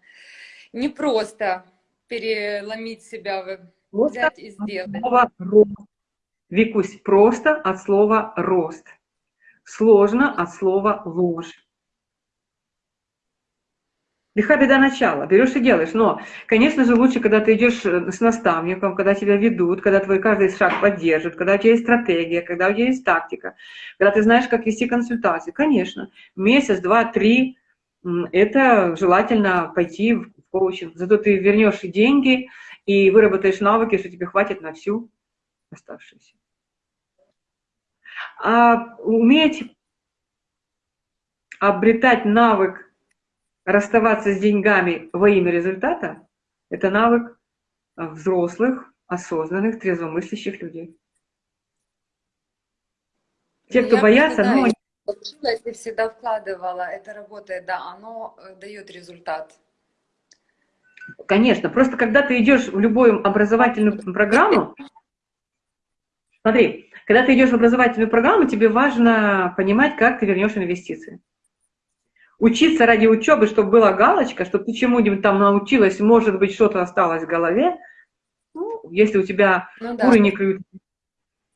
S2: Не просто переломить себя, просто взять и сделать. Слова
S1: рост. Викусь, просто от слова рост. Сложно от слова ложь. Лиха беда начала, берешь и делаешь. Но, конечно же, лучше, когда ты идешь э, с наставником, когда тебя ведут, когда твой каждый шаг поддержит, когда у тебя есть стратегия, когда у тебя есть тактика, когда ты знаешь, как вести консультации. Конечно, месяц, два, три это желательно пойти в коучинг. Зато ты вернешь и деньги, и выработаешь навыки, что тебе хватит на всю оставшуюся. А уметь обретать навык расставаться с деньгами во имя результата, это навык взрослых, осознанных, трезвомыслящих людей. Те, кто Я боятся, ну,
S2: Училась и всегда вкладывала, это работает, да, оно э, дает результат.
S1: Конечно, просто когда ты идешь в любую образовательную программу, смотри, когда ты идешь в образовательную программу, тебе важно понимать, как ты вернешь инвестиции. Учиться ради учебы, чтобы была галочка, чтобы ты чему-нибудь там научилась, может быть, что-то осталось в голове, ну, если у тебя ну, да. куры не клюют,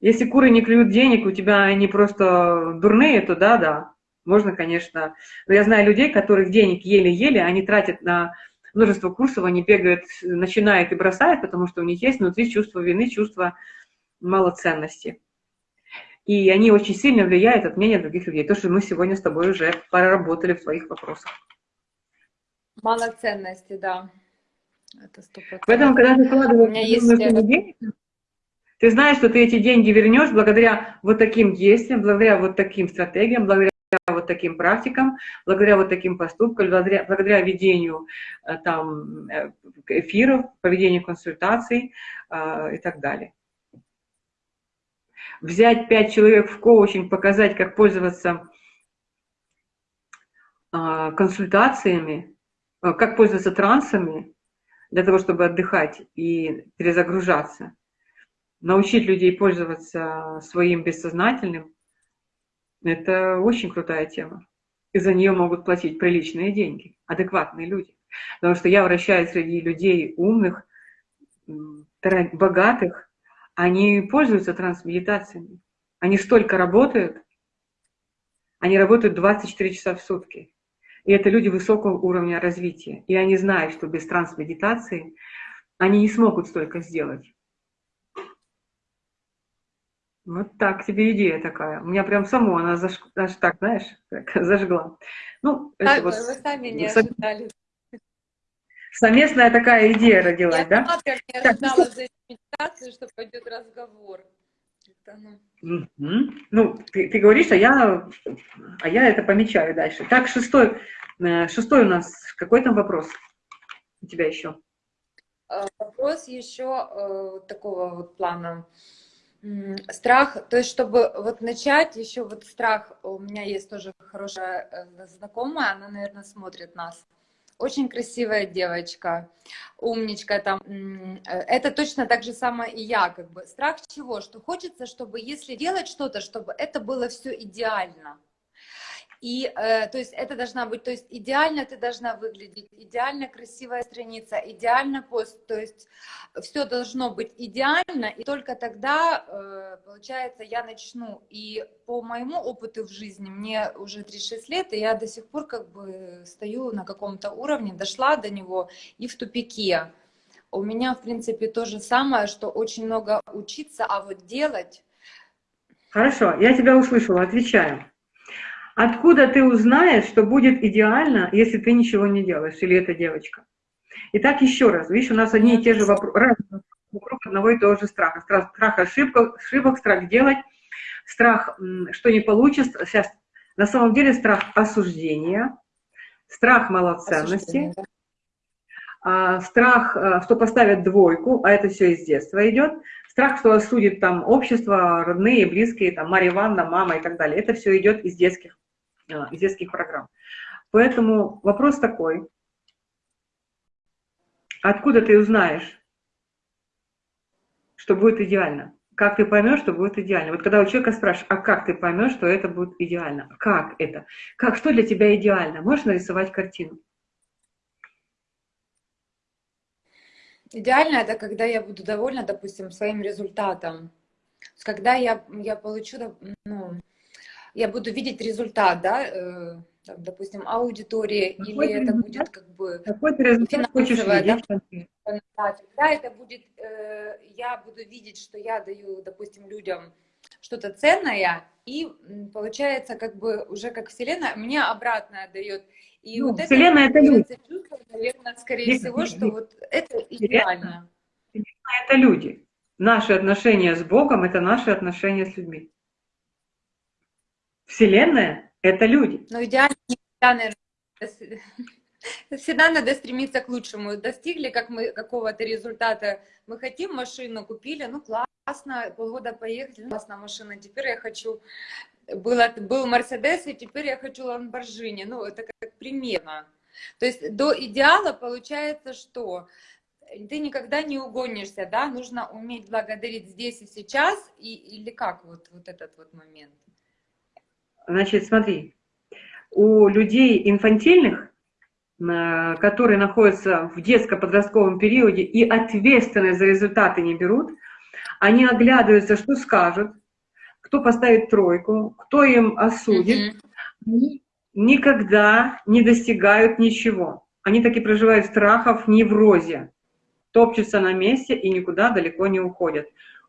S1: если куры не клюют денег, у тебя они просто дурные, то да, да, можно, конечно. Но я знаю людей, которых денег еле-еле, они тратят на множество курсов, они бегают, начинают и бросают, потому что у них есть внутри чувство вины, чувство малоценности. И они очень сильно влияют от мнения других людей. То, что мы сегодня с тобой уже проработали в твоих вопросах.
S2: Малоценности, да.
S1: Это 100%. Поэтому, когда ты вкладываешь есть... денег, ты знаешь, что ты эти деньги вернешь благодаря вот таким действиям, благодаря вот таким стратегиям, благодаря вот таким практикам, благодаря вот таким поступкам, благодаря, благодаря ведению э, там, э, эфиров, поведению консультаций э, и так далее. Взять пять человек в коучинг, показать, как пользоваться консультациями, как пользоваться трансами, для того, чтобы отдыхать и перезагружаться, научить людей пользоваться своим бессознательным, это очень крутая тема. И за нее могут платить приличные деньги, адекватные люди. Потому что я вращаюсь среди людей умных, богатых, они пользуются трансмедитациями. Они столько работают, они работают 24 часа в сутки. И это люди высокого уровня развития. И они знают, что без трансмедитации они не смогут столько сделать. Вот так тебе идея такая. У меня прям само она заж... аж так, знаешь, так, зажгла. Ну,
S2: так, это вот... Вы сами не ожидали.
S1: Совместная такая идея родилась, Я да?
S2: Я как не ожидала так, за медитацию, что пойдет разговор.
S1: Ну, угу. ну ты, ты говоришь, а я, а я это помечаю дальше. Так, шестой, э, шестой у нас, какой там вопрос у тебя еще?
S2: Э, вопрос еще э, такого вот плана. Страх, то есть, чтобы вот начать, еще вот страх, у меня есть тоже хорошая э, знакомая, она, наверное, смотрит нас. Очень красивая девочка, умничка там. Э, это точно так же самое и я, как бы. Страх чего? Что хочется, чтобы если делать что-то, чтобы это было все идеально. И, э, то есть, это должна быть, то есть, идеально ты должна выглядеть, идеально красивая страница, идеально пост, то есть, все должно быть идеально, и только тогда, э, получается, я начну. И по моему опыту в жизни, мне уже 36 лет, и я до сих пор как бы стою на каком-то уровне, дошла до него и в тупике. У меня, в принципе, то же самое, что очень много учиться, а вот делать...
S1: Хорошо, я тебя услышала, отвечаю. Откуда ты узнаешь, что будет идеально, если ты ничего не делаешь, или эта девочка? Итак, еще раз, видишь, у нас одни и те же вопросы, вокруг одного и того же страха. Страх, страх ошибок, ошибок, страх делать, страх, что не получится. Сейчас, на самом деле страх осуждения, страх малоценности, а, страх, а, что поставят двойку, а это все из детства идет, страх, что осудит там общество, родные, близкие, там Марья Ивановна, мама и так далее. Это все идет из детских Э, из детских программ. Поэтому вопрос такой. Откуда ты узнаешь, что будет идеально? Как ты поймешь, что будет идеально? Вот когда у человека спрашиваешь, а как ты поймешь, что это будет идеально? Как это? Как, что для тебя идеально? Можешь нарисовать картину?
S2: Идеально это когда я буду довольна, допустим, своим результатом. Когда я, я получу ну, я буду видеть результат, да, э, там, допустим, аудитории, какой или это будет как бы
S1: финансовое, да,
S2: да, это будет, э, я буду видеть, что я даю, допустим, людям что-то ценное, и получается как бы уже как Вселенная мне обратное дает.
S1: И ну, вот Вселенная это, это люди.
S2: Чувство, наверное, скорее Нет, всего, что вот это идеально.
S1: Это люди. Наши отношения с Богом – это наши отношения с людьми. Вселенная — это люди.
S2: Ну, идеально, наверное, всегда надо стремиться к лучшему. Достигли как мы какого-то результата, мы хотим машину, купили, ну классно, полгода поехали, ну, классная машина, теперь я хочу, было, был Мерседес, и теперь я хочу Ламборджини, ну это как примерно. То есть до идеала получается что? Ты никогда не угонишься, да? Нужно уметь благодарить здесь и сейчас, и, или как вот, вот этот вот момент?
S1: Значит, смотри, у людей инфантильных, э, которые находятся в детско-подростковом периоде и ответственность за результаты не берут, они оглядываются, что скажут, кто поставит тройку, кто им осудит, они никогда не достигают ничего. Они таки проживают в страхах, в неврозе, топчутся на месте и никуда далеко не уходят.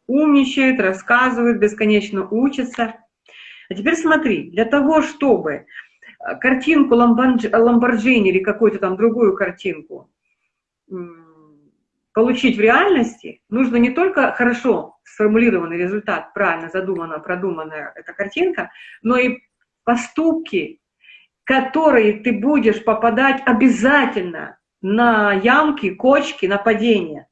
S1: Умничают, рассказывают, бесконечно учатся. А теперь смотри, для того, чтобы э, картинку Ламборджини или какую-то там другую картинку получить в реальности, нужно не только хорошо сформулированный результат, правильно задуманная, продуманная эта картинка, но и поступки, которые ты будешь попадать обязательно на ямки, кочки, на падения.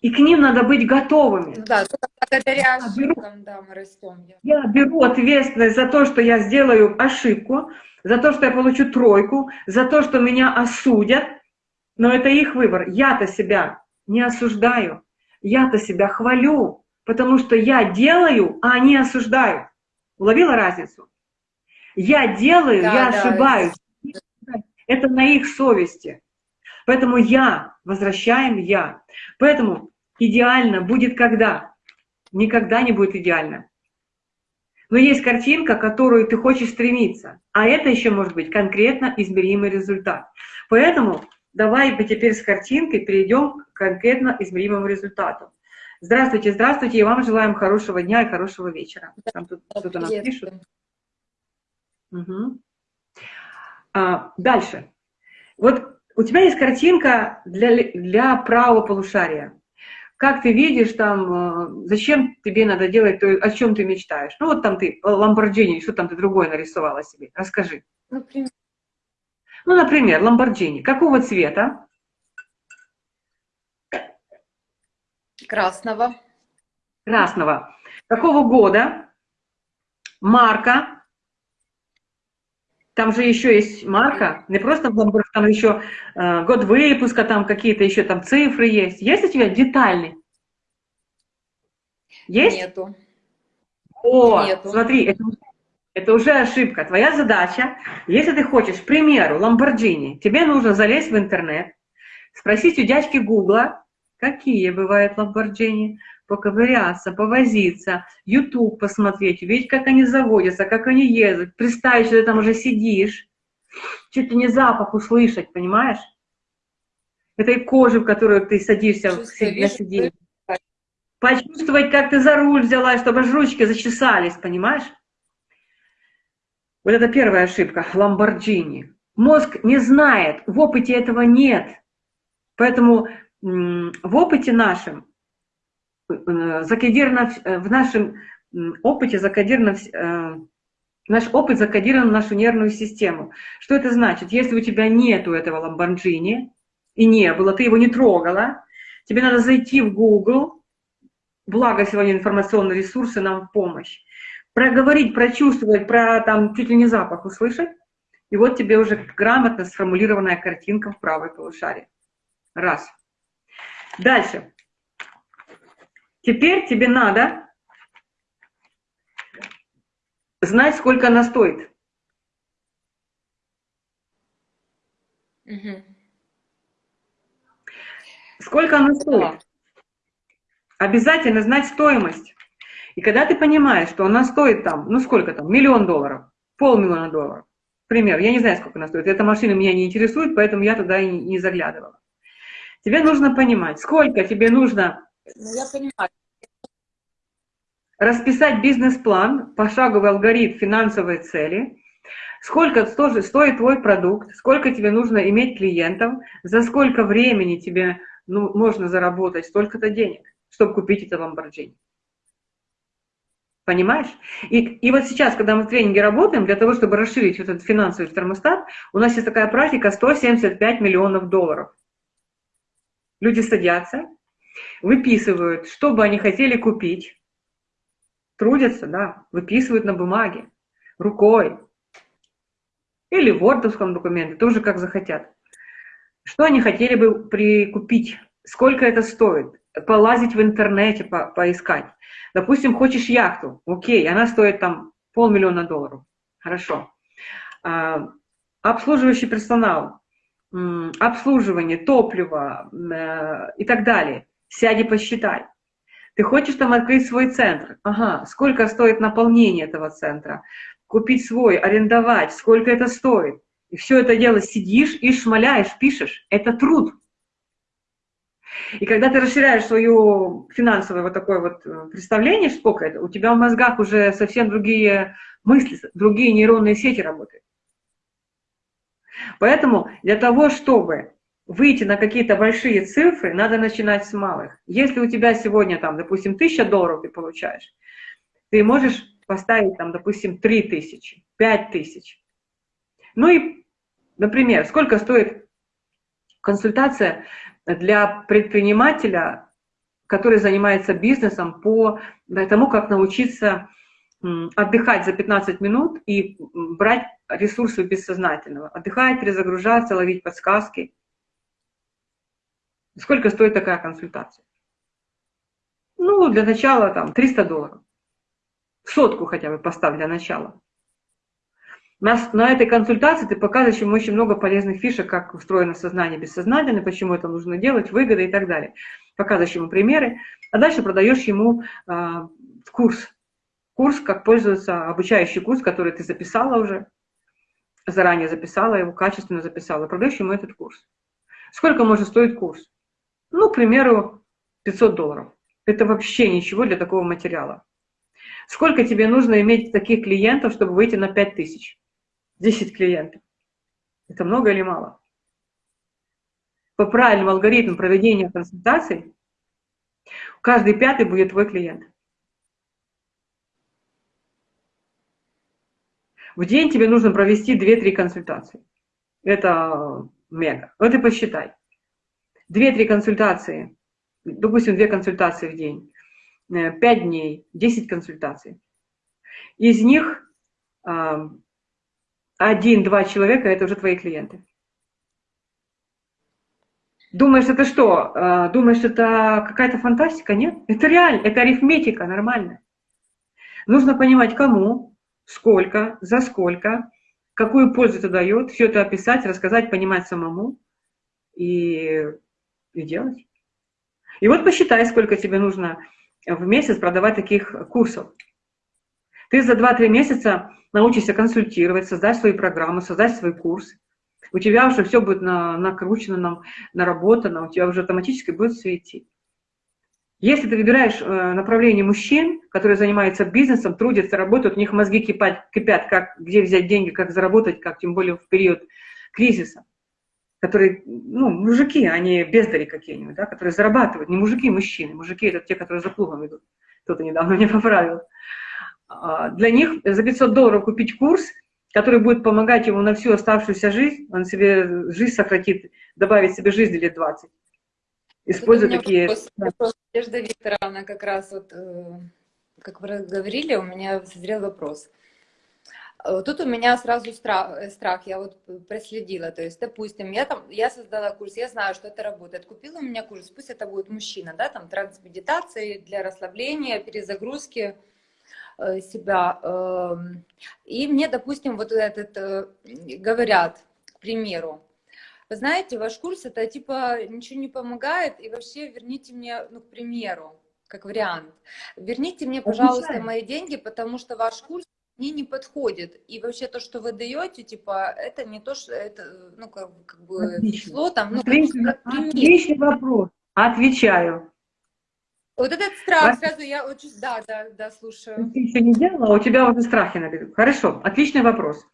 S1: И к ним надо быть готовыми.
S2: Да, благодаря ошибкам, да, мы растем.
S1: Я беру ответственность за то, что я сделаю ошибку, за то, что я получу тройку, за то, что меня осудят, но это их выбор. Я-то себя не осуждаю, я-то себя хвалю, потому что я делаю, а они осуждают. Уловила разницу? Я делаю, да, я да, ошибаюсь. Это... это на их совести. Поэтому я, возвращаем я. Поэтому идеально будет когда? Никогда не будет идеально. Но есть картинка, которую ты хочешь стремиться. А это еще может быть конкретно измеримый результат. Поэтому Давай теперь с картинкой перейдем к конкретно измеримому результату. Здравствуйте, здравствуйте, и вам желаем хорошего дня и хорошего вечера. Там тут кто-то нам пишет. Угу. А, дальше. Вот у тебя есть картинка для, для правого полушария. Как ты видишь там, э, зачем тебе надо делать то, о чем ты мечтаешь? Ну вот там ты, Ламборджини, что там ты другое нарисовала себе? Расскажи. Например, ну, например, Ламборджини. Какого цвета?
S2: Красного.
S1: Красного. Какого года? Марка. Там же еще есть марка, не просто Ламборджини, там еще э, год выпуска, там какие-то еще там цифры есть. Есть у тебя детальный? Есть?
S2: Нету.
S1: О, Нету. смотри, это это уже ошибка. Твоя задача, если ты хочешь, к примеру, Ламборджини, тебе нужно залезть в интернет, спросить у дядьки Гугла, какие бывают Ламборджини, поковыряться, повозиться, YouTube посмотреть, увидеть, как они заводятся, как они ездят, представить, что ты там уже сидишь, чуть ли не запах услышать, понимаешь? Этой кожи, в которую ты садишься на сиденье. Почувствовать, как ты за руль взяла, чтобы ручки зачесались, понимаешь? Вот это первая ошибка, Ламборджини. Мозг не знает, в опыте этого нет. Поэтому в опыте нашем, закодировано, э, в нашем опыте закодировано, э, наш опыт закодирован в нашу нервную систему. Что это значит? Если у тебя нету этого Ламборджини, и не было, ты его не трогала, тебе надо зайти в Google, благо сегодня информационные ресурсы нам в помощь, проговорить, прочувствовать, про там чуть ли не запах услышать, и вот тебе уже грамотно сформулированная картинка в правой полушарии. Раз. Дальше. Теперь тебе надо знать, сколько она стоит. Угу. Сколько она стоит? Обязательно знать стоимость. И когда ты понимаешь, что она стоит там, ну сколько там, миллион долларов, полмиллиона долларов, пример, я не знаю, сколько она стоит, эта машина меня не интересует, поэтому я туда и не заглядывала. Тебе нужно понимать, сколько тебе нужно ну, я понимаю. Расписать бизнес-план, пошаговый алгоритм финансовой цели, сколько стоит твой продукт, сколько тебе нужно иметь клиентов, за сколько времени тебе ну, можно заработать столько-то денег, чтобы купить это Lamborghini. Понимаешь? И, и вот сейчас, когда мы в тренинге работаем, для того, чтобы расширить этот финансовый термостат, у нас есть такая практика 175 миллионов долларов. Люди садятся, выписывают, что бы они хотели купить, трудятся, да, выписывают на бумаге, рукой. или в вордовском документе, тоже как захотят. Что они хотели бы прикупить, сколько это стоит, полазить в интернете, по поискать. Допустим, хочешь яхту, окей, она стоит там полмиллиона долларов, хорошо. А, обслуживающий персонал, обслуживание, топливо э, и так далее. Сяди, посчитай. Ты хочешь там открыть свой центр? Ага, сколько стоит наполнение этого центра? Купить свой, арендовать, сколько это стоит? И все это дело сидишь и шмаляешь, пишешь. Это труд. И когда ты расширяешь свое финансовое вот такое вот э, представление, сколько это, у тебя в мозгах уже совсем другие мысли, другие нейронные сети работают. Поэтому для того, чтобы выйти на какие-то большие цифры, надо начинать с малых. Если у тебя сегодня, там, допустим, 1000 долларов ты получаешь, ты можешь поставить, там, допустим, 3000, 5000. Ну и, например, сколько стоит консультация для предпринимателя, который занимается бизнесом по тому, как научиться отдыхать за 15 минут и брать ресурсы бессознательного. Отдыхать, перезагружаться, ловить подсказки. Сколько стоит такая консультация? Ну, для начала там 300 долларов. Сотку хотя бы поставь для начала. На, на этой консультации ты показываешь ему очень много полезных фишек, как устроено сознание бессознательное, почему это нужно делать, выгоды и так далее. Показываешь ему примеры, а дальше продаешь ему э, курс. Курс, как пользоваться, обучающий курс, который ты записала уже, заранее записала его, качественно записала, продаешь ему этот курс. Сколько может стоить курс? Ну, к примеру, 500 долларов. Это вообще ничего для такого материала. Сколько тебе нужно иметь таких клиентов, чтобы выйти на 5000? 10 клиентов. Это много или мало? По правильному алгоритму проведения консультаций каждый пятый будет твой клиент. В день тебе нужно провести 2-3 консультации. Это мега. Вот и посчитай. 2-3 консультации, допустим, 2 консультации в день, 5 э, дней, 10 консультаций. Из них один-два человека – это уже твои клиенты. Думаешь, это что? А, думаешь, это какая-то фантастика? Нет. Это реально, это арифметика нормальная. Нужно понимать, кому, сколько, за сколько, какую пользу это дает, все это описать, рассказать, понимать самому и, и делать. И вот посчитай, сколько тебе нужно в месяц продавать таких курсов. Ты за 2-3 месяца научишься консультировать, создать свои программы, создать свой курс. У тебя уже все будет на, накручено, наработано, у тебя уже автоматически будет светить. Если ты выбираешь э, направление мужчин, которые занимаются бизнесом, трудятся, работают, у них мозги кипят, кипят как, где взять деньги, как заработать, как тем более в период кризиса, которые, ну, мужики, они бездари какие-нибудь, да, которые зарабатывают, не мужики, мужчины. Мужики – это те, которые за плугом идут. Кто-то недавно не поправил. А, для них за 500 долларов купить курс, который будет помогать ему на всю оставшуюся жизнь, он себе жизнь сократит, добавит себе жизнь лет 20. Используя такие... Вопрос,
S2: вопрос, Надежда Викторовна, как раз вот, э, как вы говорили, у меня созрел вопрос. Э, тут у меня сразу страх, э, страх, я вот проследила, то есть, допустим, я там, я создала курс, я знаю, что это работает, купила у меня курс, пусть это будет мужчина, да, там, трансмедитации для расслабления, перезагрузки, Э, себя. Эм, и мне, допустим, вот этот говорят, к примеру, вы знаете, ваш курс это типа ничего не помогает, и вообще верните мне, ну, к примеру, как вариант, верните мне, пожалуйста, мои деньги, потому что ваш курс мне не подходит. И вообще то, что вы даете, типа, это не то, что это, ну, как, как бы,
S1: Отлично. число там, ну, Отличный, как, как Отличный вопрос. Отвечаю.
S2: Вот этот страх Вас... сразу я очень... Да, да, да, слушаю.
S1: Ты еще не делала, а у тебя уже страхи набегут. Хорошо, отличный вопрос.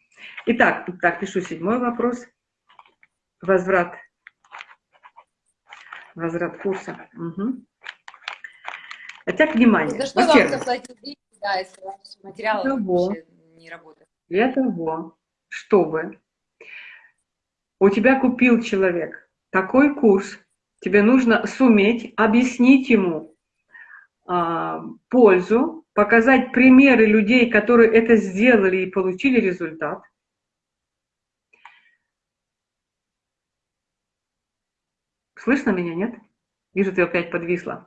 S1: Итак, так, пишу седьмой вопрос. Возврат. Возврат курса. Угу. Итак, внимание.
S2: За что вам заплатить да, если ваши материалы для того, не работают.
S1: Для того, чтобы у тебя купил человек такой курс, тебе нужно суметь объяснить ему а, пользу, показать примеры людей, которые это сделали и получили результат. Слышно меня, нет? Вижу, ты опять подвисла.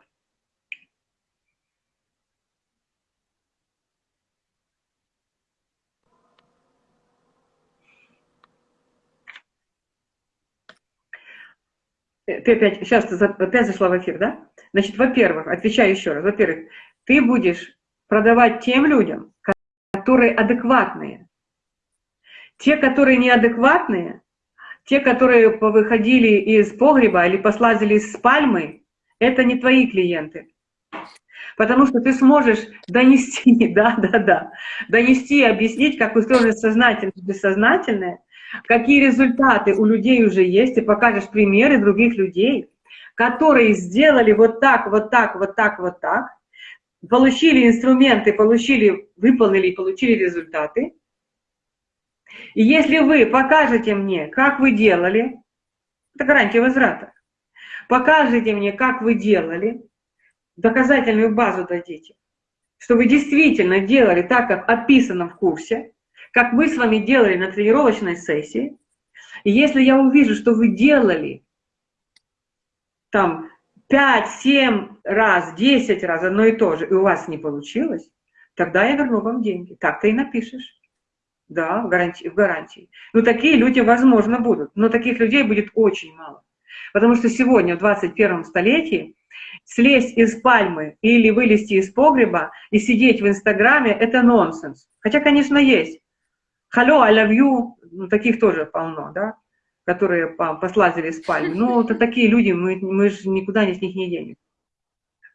S1: Ты опять, сейчас ты опять зашла в эфир, да? Значит, во-первых, отвечаю еще раз, во-первых, ты будешь продавать тем людям, которые адекватные. Те, которые неадекватные, те, которые выходили из погреба или послазили с пальмы, это не твои клиенты. Потому что ты сможешь донести, да, да, да, донести, объяснить, как устроено сознательное и бессознательное, какие результаты у людей уже есть, и покажешь примеры других людей, которые сделали вот так, вот так, вот так, вот так, получили инструменты, получили, выполнили получили результаты. И если вы покажете мне, как вы делали, это гарантия возврата, покажете мне, как вы делали, доказательную базу дадите, что вы действительно делали так, как описано в курсе, как мы с вами делали на тренировочной сессии, и если я увижу, что вы делали там 5-7 раз, 10 раз одно и то же, и у вас не получилось, тогда я верну вам деньги. Так ты и напишешь. Да, в гарантии. В гарантии. Ну, такие люди, возможно, будут, но таких людей будет очень мало. Потому что сегодня, в 21 столетии, слезть из пальмы или вылезти из погреба и сидеть в Инстаграме – это нонсенс. Хотя, конечно, есть. Hello, I love you, ну, таких тоже полно, да, которые послазили с пальмы. Ну, это такие люди, мы, мы же никуда с них не денем.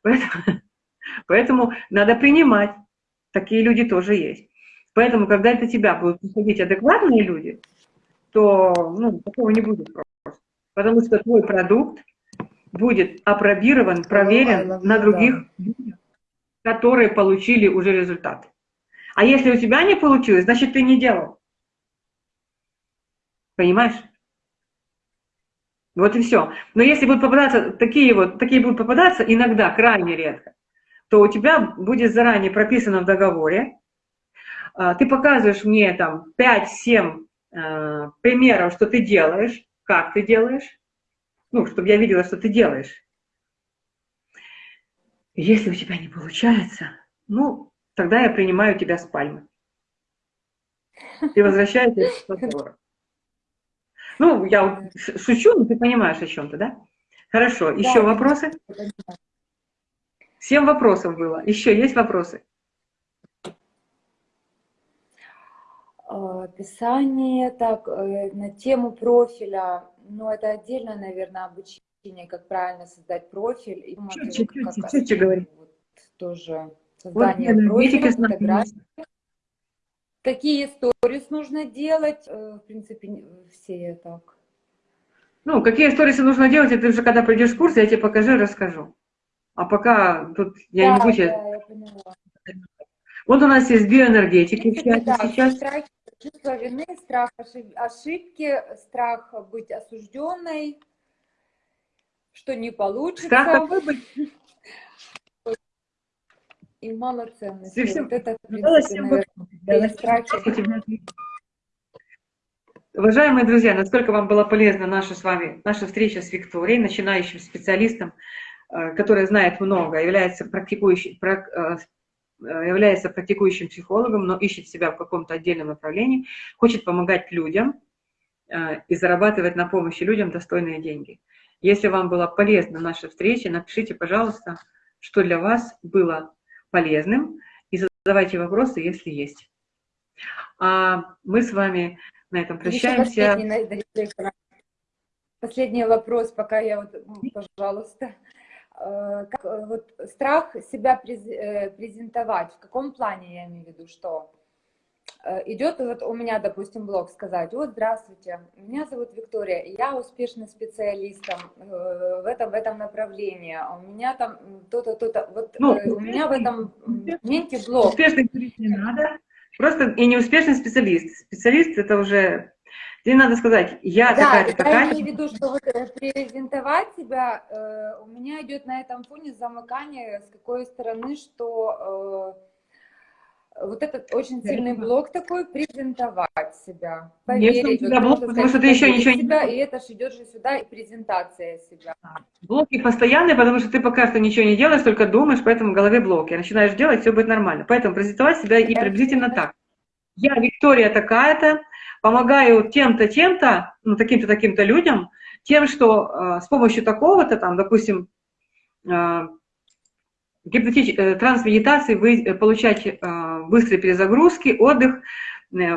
S1: Поэтому, поэтому надо принимать, такие люди тоже есть. Поэтому, когда это тебя будут приходить адекватные люди, то ну, такого не будет просто. Потому что твой продукт будет опробирован, проверен на других людях, которые получили уже результат. А если у тебя не получилось, значит, ты не делал. Понимаешь? Вот и все. Но если будут попадаться такие вот, такие будут попадаться иногда, крайне редко, то у тебя будет заранее прописано в договоре, а, ты показываешь мне там 5-7 э, примеров, что ты делаешь, как ты делаешь, ну, чтобы я видела, что ты делаешь. Если у тебя не получается, ну, тогда я принимаю тебя с пальмы. И возвращаюсь к разговору. Ну, я шучу, но ты понимаешь о чем-то, да? Хорошо, еще да, вопросы? Семь вопросов было. Еще есть вопросы?
S2: Описание, так, э, на тему профиля, ну, это отдельно, наверное, обучение, как правильно создать профиль. И
S1: чуть-чуть, чуть-чуть говори.
S2: Вот, тоже создание вот, профиля, фотографии. Какие сторис нужно делать? Э, в принципе, все так.
S1: Ну, какие сторисы нужно делать, это уже когда придешь в курс, я тебе покажу, расскажу. А пока тут я да, не буду... Да, я поняла. Вот у нас есть биоэнергетики в чате
S2: да, сейчас. Страх, чувство вины, страх ошибки, страх быть осужденной, что не получится. Страх быть и малоценность. Всем... Вот это, в принципе,
S1: наверное, Уважаемые друзья, насколько вам была полезна наша с вами, наша встреча с Викторией, начинающим специалистом, э, который знает много, является практикующим, э, является практикующим психологом, но ищет себя в каком-то отдельном направлении, хочет помогать людям э, и зарабатывать на помощи людям достойные деньги. Если вам была полезна наша встреча, напишите, пожалуйста, что для вас было полезным, и задавайте вопросы, если есть. А мы с вами на этом прощаемся.
S2: Последний, последний вопрос, пока я вот, пожалуйста. Э, как, э, вот страх себя э, презентовать, в каком плане я имею в виду, что идет вот у меня, допустим, блог сказать, вот, здравствуйте, меня зовут Виктория, я успешный специалист в этом, в этом направлении, а у меня там то-то, то-то, вот ну, у меня в этом моменте блог.
S1: Успешный не надо, просто и неуспешный специалист. Специалист это уже Тебе надо сказать, я да, такая-то, такая
S2: я имею в виду, что вот э, презентовать себя, э, у меня идет на этом фоне замыкание, с какой стороны, что э, вот этот очень сильный блок такой, презентовать себя,
S1: Конечно, у тебя блок, потому что ты еще ничего не...
S2: Себя, и это же идет же сюда, и презентация себя.
S1: Блоки постоянные, потому что ты пока что ничего не делаешь, только думаешь, поэтому в голове блоки. Начинаешь делать, все будет нормально. Поэтому презентовать себя и приблизительно так. Я Виктория такая-то, помогаю тем-то, тем-то, ну, таким-то, таким-то людям, тем, что э, с помощью такого-то, там, допустим, э, гипнотич... Э, трансмедитации вы э, получаете э, быстрые перезагрузки, отдых,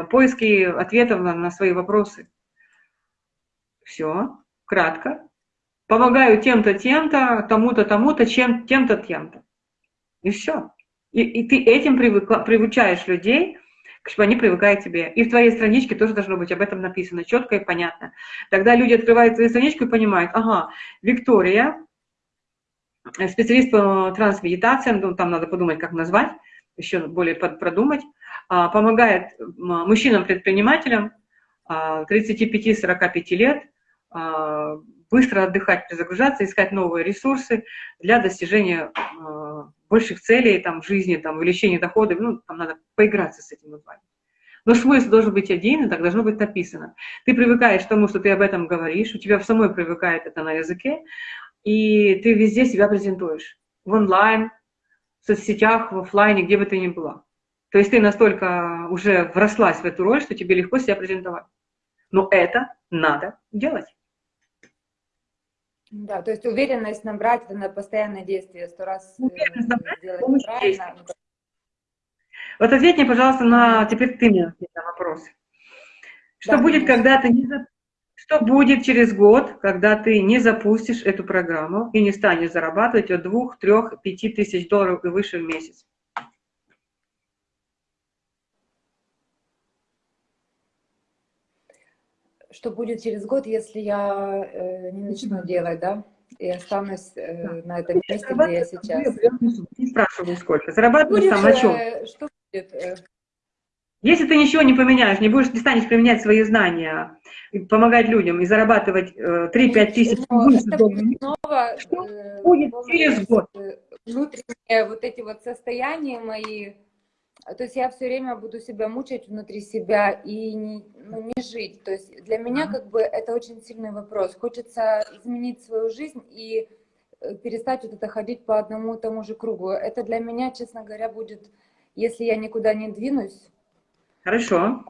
S1: поиски ответов на, свои вопросы. Все, кратко. Помогаю тем-то, тем-то, тому-то, тому-то, чем, тем-то, тем-то. И все. И, и ты этим привыкла, привычаешь людей, чтобы они привыкают к тебе. И в твоей страничке тоже должно быть об этом написано, четко и понятно. Тогда люди открывают твою страничку и понимают, ага, Виктория, Э, специалист по трансмедитациям, ну, там надо подумать, как назвать, еще более продумать, а, помогает мужчинам-предпринимателям 35-45 а, лет а, быстро отдыхать, перезагружаться, искать новые ресурсы для достижения больших целей там, в жизни, там, увеличения доходов, ну, там надо поиграться с этим названием. Но смысл должен быть один, и так должно быть написано. Ты привыкаешь к тому, что ты об этом говоришь, у тебя в самой привыкает это на языке, и ты везде себя презентуешь. В онлайн, в соцсетях, в офлайне, где бы ты ни была. То есть ты настолько уже врослась в эту роль, что тебе легко себя презентовать. Но это надо делать.
S2: Да, то есть уверенность набрать это на постоянное действие, сто раз
S1: э, уверенность набрать, делать правильно. Вот ответь мне, пожалуйста, на теперь ты мне на вопрос. Что да, будет, конечно. когда ты не, что будет через год, когда ты не запустишь эту программу и не станешь зарабатывать от 2, 3, 5 тысяч долларов и выше в месяц?
S2: Что будет через год, если я э, не начну делать, да? И останусь э, на этом месте, где я сейчас.
S1: Не спрашиваю, сколько. Зарабатываешь там на чем?
S2: Э, что будет? Э,
S1: если ты ничего не поменяешь, не будешь, не станешь применять свои знания, помогать людям и зарабатывать 3-5 э, тысяч,
S2: снова,
S1: что э, будет через год?
S2: Э, внутренние вот эти вот состояния мои, то есть я все время буду себя мучать внутри себя и не, ну, не жить. То есть для меня как бы это очень сильный вопрос. Хочется изменить свою жизнь и перестать вот это ходить по одному и тому же кругу. Это для меня, честно говоря, будет, если я никуда не двинусь,
S1: Хорошо.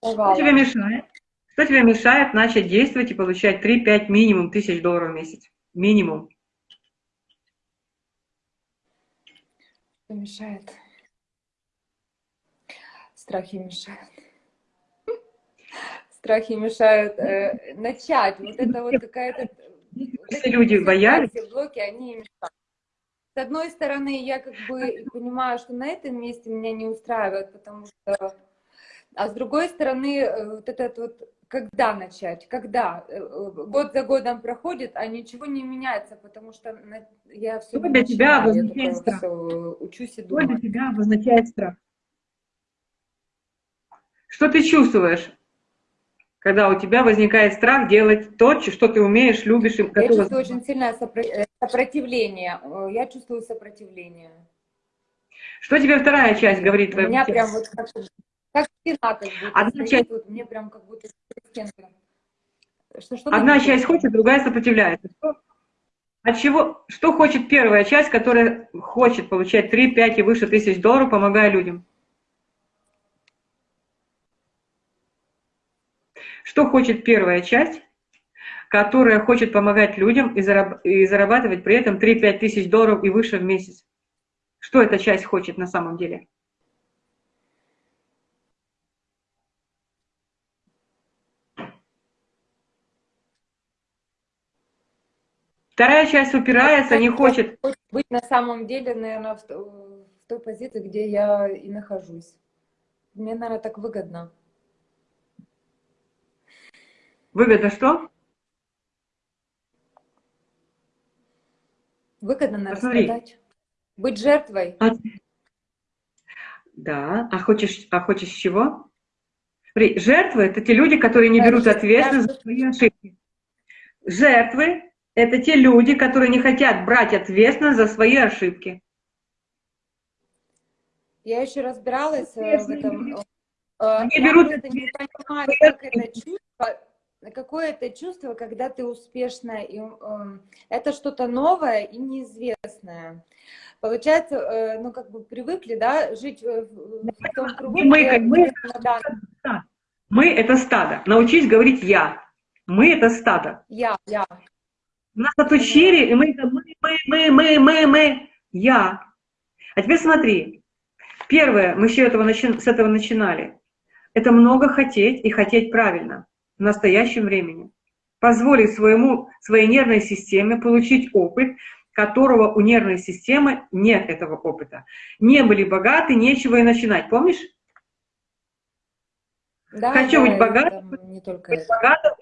S1: Что тебе мешает? Что тебе мешает начать действовать и получать 3-5 минимум тысяч долларов в месяц? Минимум.
S2: Что мешает? Страхи мешают. Страхи мешают э, начать. Вот это вот какая-то...
S1: Все люди боялись.
S2: Блоки, они мешают. С одной стороны, я как бы понимаю, что на этом месте меня не устраивает, потому что а с другой стороны, э, вот этот вот, когда начать, когда? Э, год за годом проходит, а ничего не меняется, потому что я все
S1: Что для тебя обозначает страх? Все,
S2: учусь и думаю.
S1: Что для тебя обозначает страх? Что ты чувствуешь, когда у тебя возникает страх делать то, что ты умеешь, любишь и
S2: готова? Я чувствую очень сильное э, сопротивление. Я чувствую сопротивление.
S1: Что тебе вторая часть говорит?
S2: У меня прям вот как стена, как будто.
S1: Одна часть...
S2: вот, мне прям как будто.
S1: Что, что Одна часть хочет, другая сопротивляется. Что, от чего, что хочет первая часть, которая хочет получать 3, 5 и выше тысяч долларов, помогая людям? Что хочет первая часть, которая хочет помогать людям и, зараб и зарабатывать при этом 3-5 тысяч долларов и выше в месяц? Что эта часть хочет на самом деле? Вторая часть упирается, не хочет.
S2: Быть на самом деле, наверное, в, в той позиции, где я и нахожусь. Мне, наверное, так выгодно.
S1: Выгодно что?
S2: Выгодно, наверное, Посмотри. страдать. Быть жертвой. А...
S1: Да, а хочешь, а хочешь чего? Жертвы – это те люди, которые не берут ответственность за свои ошибки. Жертвы это те люди, которые не хотят брать ответственность за свои ошибки.
S2: Я еще разбиралась э, в этом.
S1: Они
S2: Я
S1: берут-
S2: просто не понимаю, как это чувство, какое это чувство, когда ты успешная, и эм, это что-то новое и неизвестное. Получается, э, ну как бы привыкли, да, жить э, в, в том кругу,
S1: Мы
S2: где-
S1: как мы-
S2: да,
S1: Мы — это стадо. Научись говорить «я». Мы — это стадо.
S2: я, я.
S1: Нас отучили, и мы, мы, мы, мы, мы, мы, мы, я. А теперь смотри. Первое, мы еще этого начи- с этого начинали. Это много хотеть и хотеть правильно в настоящем времени. Позволить своему, своей нервной системе получить опыт, которого у нервной системы нет этого опыта. Не были богаты, нечего и начинать. Помнишь?
S2: Да,
S1: Хочу
S2: да,
S1: быть богатым,
S2: Не только
S1: Быть
S2: это.
S1: богатым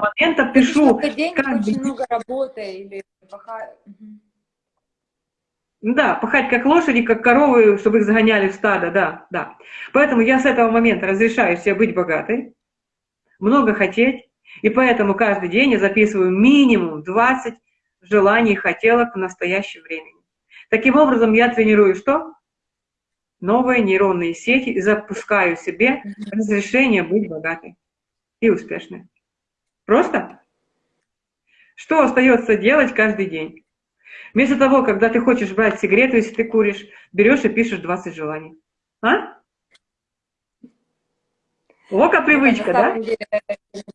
S1: момента пишу.
S2: денег,
S1: каждый
S2: очень много работы или. Мгм.
S1: Да, пахать как лошади, как коровы, чтобы их загоняли в стадо, да, да. Поэтому я с этого момента разрешаю себе быть богатой, много хотеть, и поэтому каждый день я записываю минимум 20 желаний и хотелок в настоящем времени. Таким образом, я тренирую что? Новые нейронные сети и запускаю себе разрешение быть богатой и успешной. Просто? Что остается делать каждый день? Вместо того, когда ты хочешь брать сигарету, если ты куришь, берешь и пишешь 20 желаний. А? Ока привычка,
S2: на
S1: да?
S2: самом деле,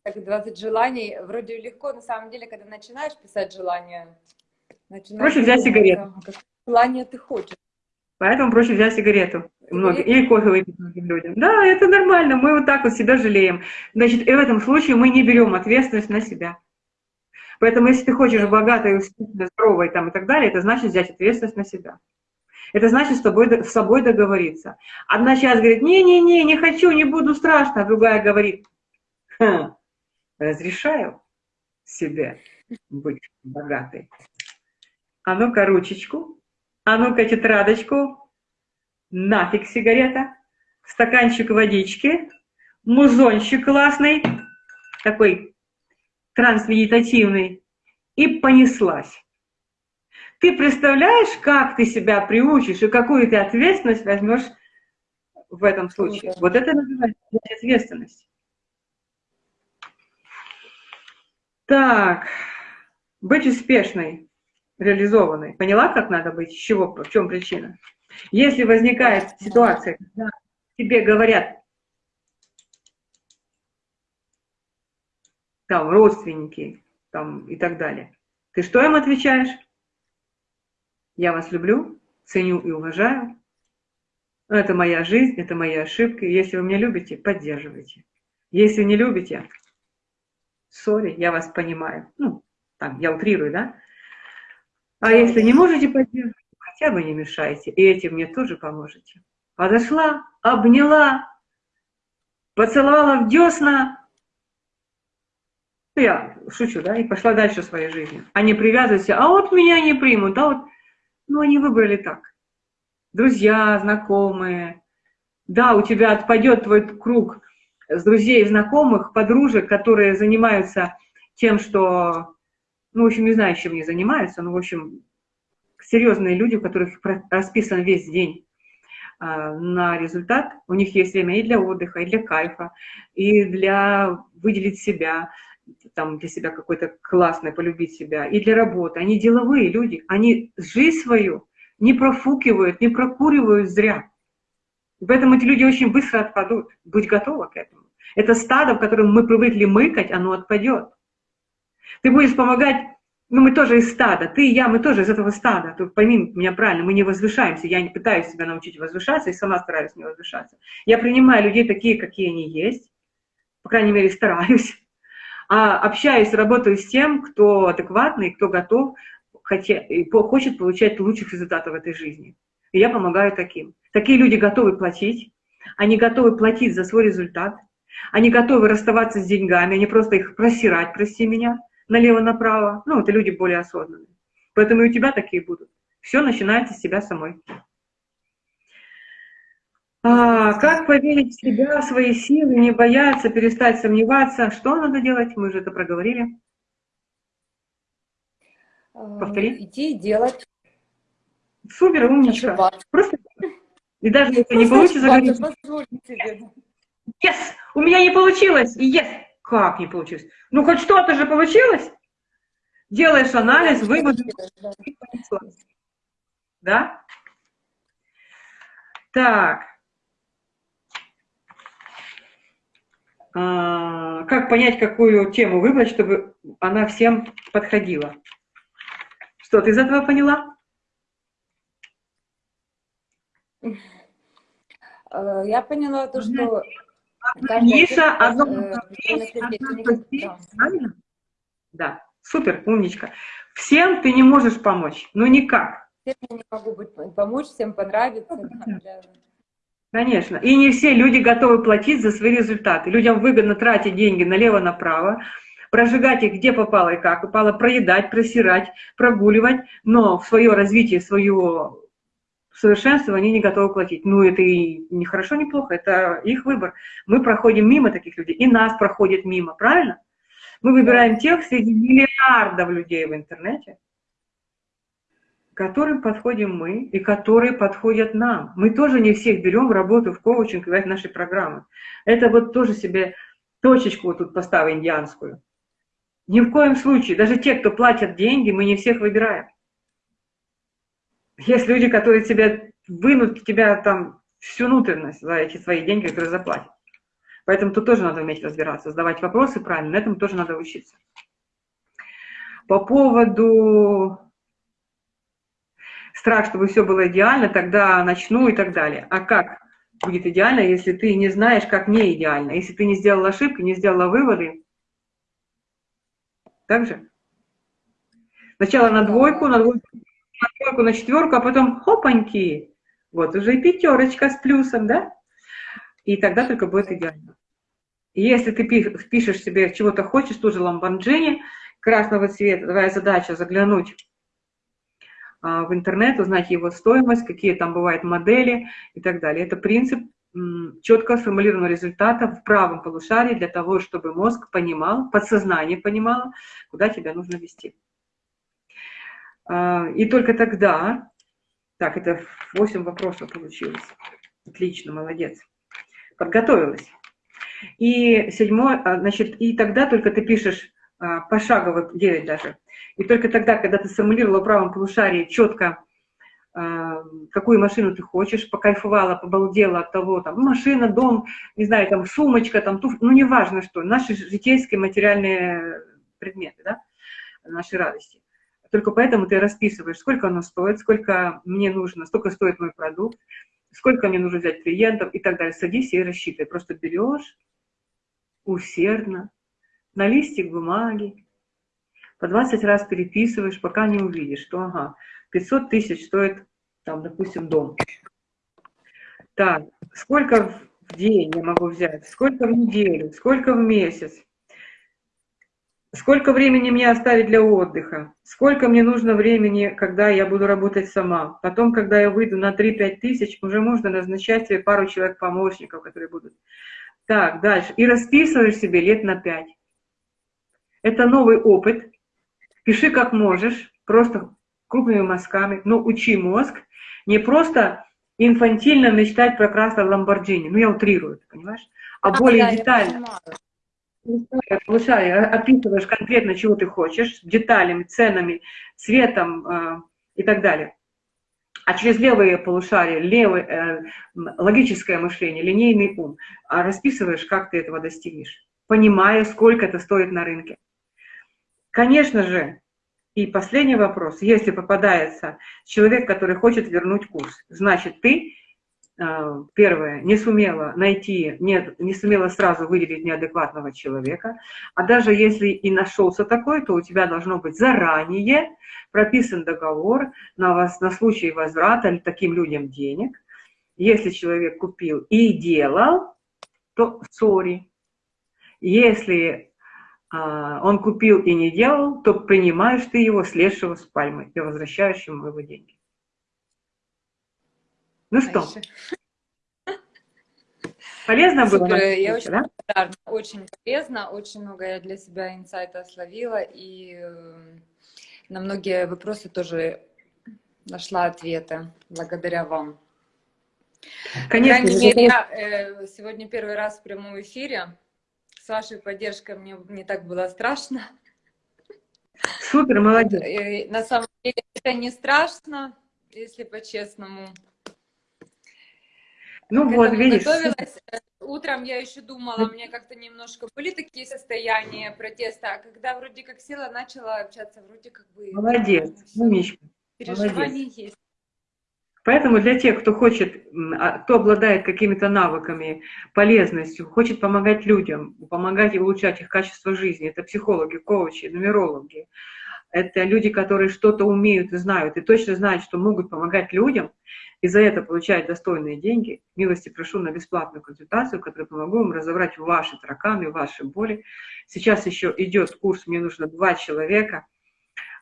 S2: так 20 желаний, вроде легко, на самом деле, когда начинаешь писать желания, начинаешь
S1: Проще взять сигарету.
S2: желание ты хочешь.
S1: Поэтому проще взять сигарету.
S2: Сигарету?
S1: или кофе выпить многим людям. Да, это нормально, мы вот так вот себя жалеем. Значит, и в этом случае мы не берем ответственность на себя. Поэтому если ты хочешь богатой, здоровой там, и так далее, это значит взять ответственность на себя. Это значит с, тобой, с собой договориться. Одна часть говорит, не-не-не, не хочу, не буду страшно, а другая говорит, «Хм, разрешаю себе быть богатой. А ну-ка ручечку, а ну-ка тетрадочку, нафиг сигарета, стаканчик водички, музончик классный, такой трансмедитативный, и понеслась. Ты представляешь, как ты себя приучишь и какую ты ответственность возьмешь в этом случае?
S2: Круто.
S1: Вот это называется ответственность. Так, быть успешной, реализованной. Поняла, как надо быть? С чего, в чем причина? Если возникает ситуация, когда тебе говорят, там, родственники, там, и так далее, ты что им отвечаешь? Я вас люблю, ценю и уважаю. Это моя жизнь, это мои ошибки. Если вы меня любите, поддерживайте. Если не любите, сори, я вас понимаю. Ну, там, я утрирую, да? А если не можете поддерживать, хотя бы не мешайте. И этим мне тоже поможете. Подошла, обняла, поцеловала в десна. Я шучу, да, и пошла дальше своей жизнью. А не а вот меня не примут, да, вот. Ну, они выбрали так. Друзья, знакомые. Да, у тебя отпадет твой круг с друзей, знакомых, подружек, которые занимаются тем, что, ну, в общем, не знаю, чем они занимаются, но, в общем, серьезные люди, у которых расписан весь день а, на результат, у них есть время и для отдыха, и для кайфа, и для выделить себя, там, для себя какой-то классный, полюбить себя, и для работы. Они деловые люди, они жизнь свою не профукивают, не прокуривают зря. Поэтому эти люди очень быстро отпадут. Будь готова к этому. Это стадо, в котором мы привыкли мыкать, оно отпадет. Ты будешь помогать, ну мы тоже из стада, ты и я, мы тоже из этого стада. Ты пойми меня правильно, мы не возвышаемся. Я не пытаюсь себя научить возвышаться и сама стараюсь не возвышаться. Я принимаю людей такие, какие они есть, по крайней мере стараюсь. А общаюсь, работаю с тем, кто адекватный, кто готов, хотя, хочет получать лучших результатов в этой жизни. И я помогаю таким. Такие люди готовы платить, они готовы платить за свой результат, они готовы расставаться с деньгами, они просто их просирать, прости меня, налево-направо. Ну, это люди более осознанные. Поэтому и у тебя такие будут. Все начинается с тебя самой. А, как поверить в себя, в свои силы, не бояться, перестать сомневаться? Что надо делать? Мы же это проговорили.
S2: Э,
S1: Повтори.
S2: Идти и делать,
S1: Супер, умничка.
S2: ошибаться.
S1: Просто И даже если не получится, говорить, yes, у меня не получилось, и yes, как не получилось? Ну, хоть что-то же получилось. Делаешь анализ, выводы, да? Так. А, как понять, какую тему выбрать, чтобы она всем подходила? Что, ты из этого поняла?
S2: Э, я поняла то, что...
S1: Ниша, одно направление, Да, супер, умничка. Всем ты не можешь помочь, ну никак.
S2: Всем я не могу быть, помочь, всем понравится.
S1: Конечно. И не все люди готовы платить за свои результаты. Людям выгодно тратить деньги налево-направо, прожигать их где попало и как попало, проедать, просирать, прогуливать, но в свое развитие, в свое совершенство они не готовы платить. Ну, это и не хорошо, не плохо, это их выбор. Мы проходим мимо таких людей, и нас проходит мимо, правильно? Мы выбираем тех среди миллиардов людей в интернете, которым подходим мы и которые подходят нам. Мы тоже не всех берем в работу, в коучинг, в наши программы. Это вот тоже себе точечку вот тут поставим индианскую. Ни в коем случае, даже те, кто платят деньги, мы не всех выбираем. Есть люди, которые тебе вынут тебя там всю внутренность за эти свои деньги, которые заплатят. Поэтому тут тоже надо уметь разбираться, задавать вопросы правильно, этому тоже надо учиться. По поводу страх, чтобы все было идеально, тогда начну и так далее. А как будет идеально, если ты не знаешь, как не идеально? Если ты не сделал ошибки, не сделала выводы, так же? Сначала на двойку, на двойку, на двойку, на четверку, а потом хопаньки, вот уже и пятерочка с плюсом, да? И тогда только будет идеально. Если ты пишешь себе, чего-то хочешь, тоже ламборджини красного цвета, твоя задача заглянуть а, в интернет, узнать его стоимость, какие там бывают модели и так далее. Это принцип четко сформулированного результата в правом полушарии для того, чтобы мозг понимал, подсознание понимало, куда тебя нужно вести. А, и только тогда, так, это 8 вопросов получилось. Отлично, молодец. Подготовилась. И седьмое, а, значит, и тогда только ты пишешь пошагово, 9 даже, и только тогда, когда ты сформулировала в правом полушарии четко, а, какую машину ты хочешь, покайфовала, побалдела от того, там, машина, дом, не знаю, там, сумочка, там, туф, ну, неважно что, наши житейские материальные предметы, да, наши радости. Только поэтому ты расписываешь, сколько оно стоит, сколько мне нужно, сколько стоит мой продукт, сколько мне нужно взять клиентов и так далее. Садись и рассчитай. Просто берешь усердно на листик бумаги, по 20 раз переписываешь, пока не увидишь, что ага, 500 тысяч стоит, там, допустим, дом. Так, сколько в день я могу взять, сколько в неделю, сколько в месяц, сколько времени мне оставить для отдыха, сколько мне нужно времени, когда я буду работать сама. Потом, когда я выйду на 3-5 тысяч, уже можно назначать себе пару человек-помощников, которые будут. Так, дальше. И расписываешь себе лет на 5. Это новый опыт, Пиши как можешь, просто крупными мазками, но учи мозг. Не просто инфантильно мечтать про красный Ламборджини, ну я утрирую, понимаешь? А, а более да, детально. Полушарие, описываешь конкретно, чего ты хочешь, деталями, ценами, цветом э, и так далее. А через левые полушария, левое, э, логическое мышление, линейный ум, а расписываешь, как ты этого достигнешь, понимая, сколько это стоит на рынке. Конечно же, и последний вопрос. Если попадается человек, который хочет вернуть курс, значит, ты, а, первое, не сумела найти, не, не сумела сразу выделить неадекватного человека, а даже если и нашелся такой, то у тебя должно быть заранее прописан договор на, вас, на случай возврата таким людям денег. Если человек купил и делал, то сори. Если а, он купил и не делал, то принимаешь ты его, слезшего с пальмы, и возвращаешь ему его деньги. Ну что? Полезно Супер, было?
S2: Я очень да? благодарна. Очень полезно, очень много я для себя инсайта словила, и э, на многие вопросы тоже нашла ответы благодаря вам.
S1: Конечно,
S2: По крайней мере, я э, сегодня первый раз в прямом эфире. С вашей поддержкой мне не так было страшно.
S1: Супер, молодец.
S2: э, на самом деле это не страшно, если по-честному.
S1: Ну
S2: К
S1: вот, видишь,
S2: готовилась. Утром я еще думала, у меня как-то немножко были такие состояния протеста, а когда вроде как села, начала общаться, вроде как бы
S1: молодец, умничка.
S2: Переживания есть.
S1: Поэтому для тех, кто хочет, а, кто обладает какими-то навыками, полезностью, хочет помогать людям, помогать и улучшать их качество жизни, это психологи, коучи, нумерологи, это люди, которые что-то умеют и знают, и точно знают, что могут помогать людям, и за это получают достойные деньги, милости прошу на бесплатную консультацию, которая помогу вам разобрать ваши тараканы, ваши боли. Сейчас еще идет курс, мне нужно два человека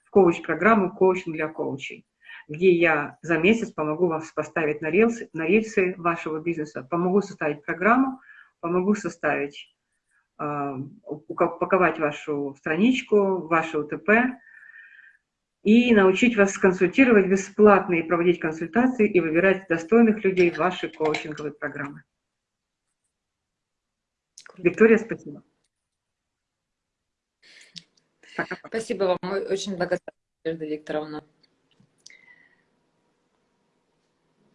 S1: в коуч-программу «Коучинг для коучей» где я за месяц помогу вам поставить на рельсы, на рельсы вашего бизнеса, помогу составить программу, помогу составить, э, упаковать вашу страничку, ваше УТП и научить вас консультировать бесплатно и проводить консультации и выбирать достойных людей в ваши коучинговые программы. Виктория, спасибо. Пока-пока.
S2: Спасибо вам, мы очень благодарны, Надежда Викторовна.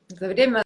S2: За время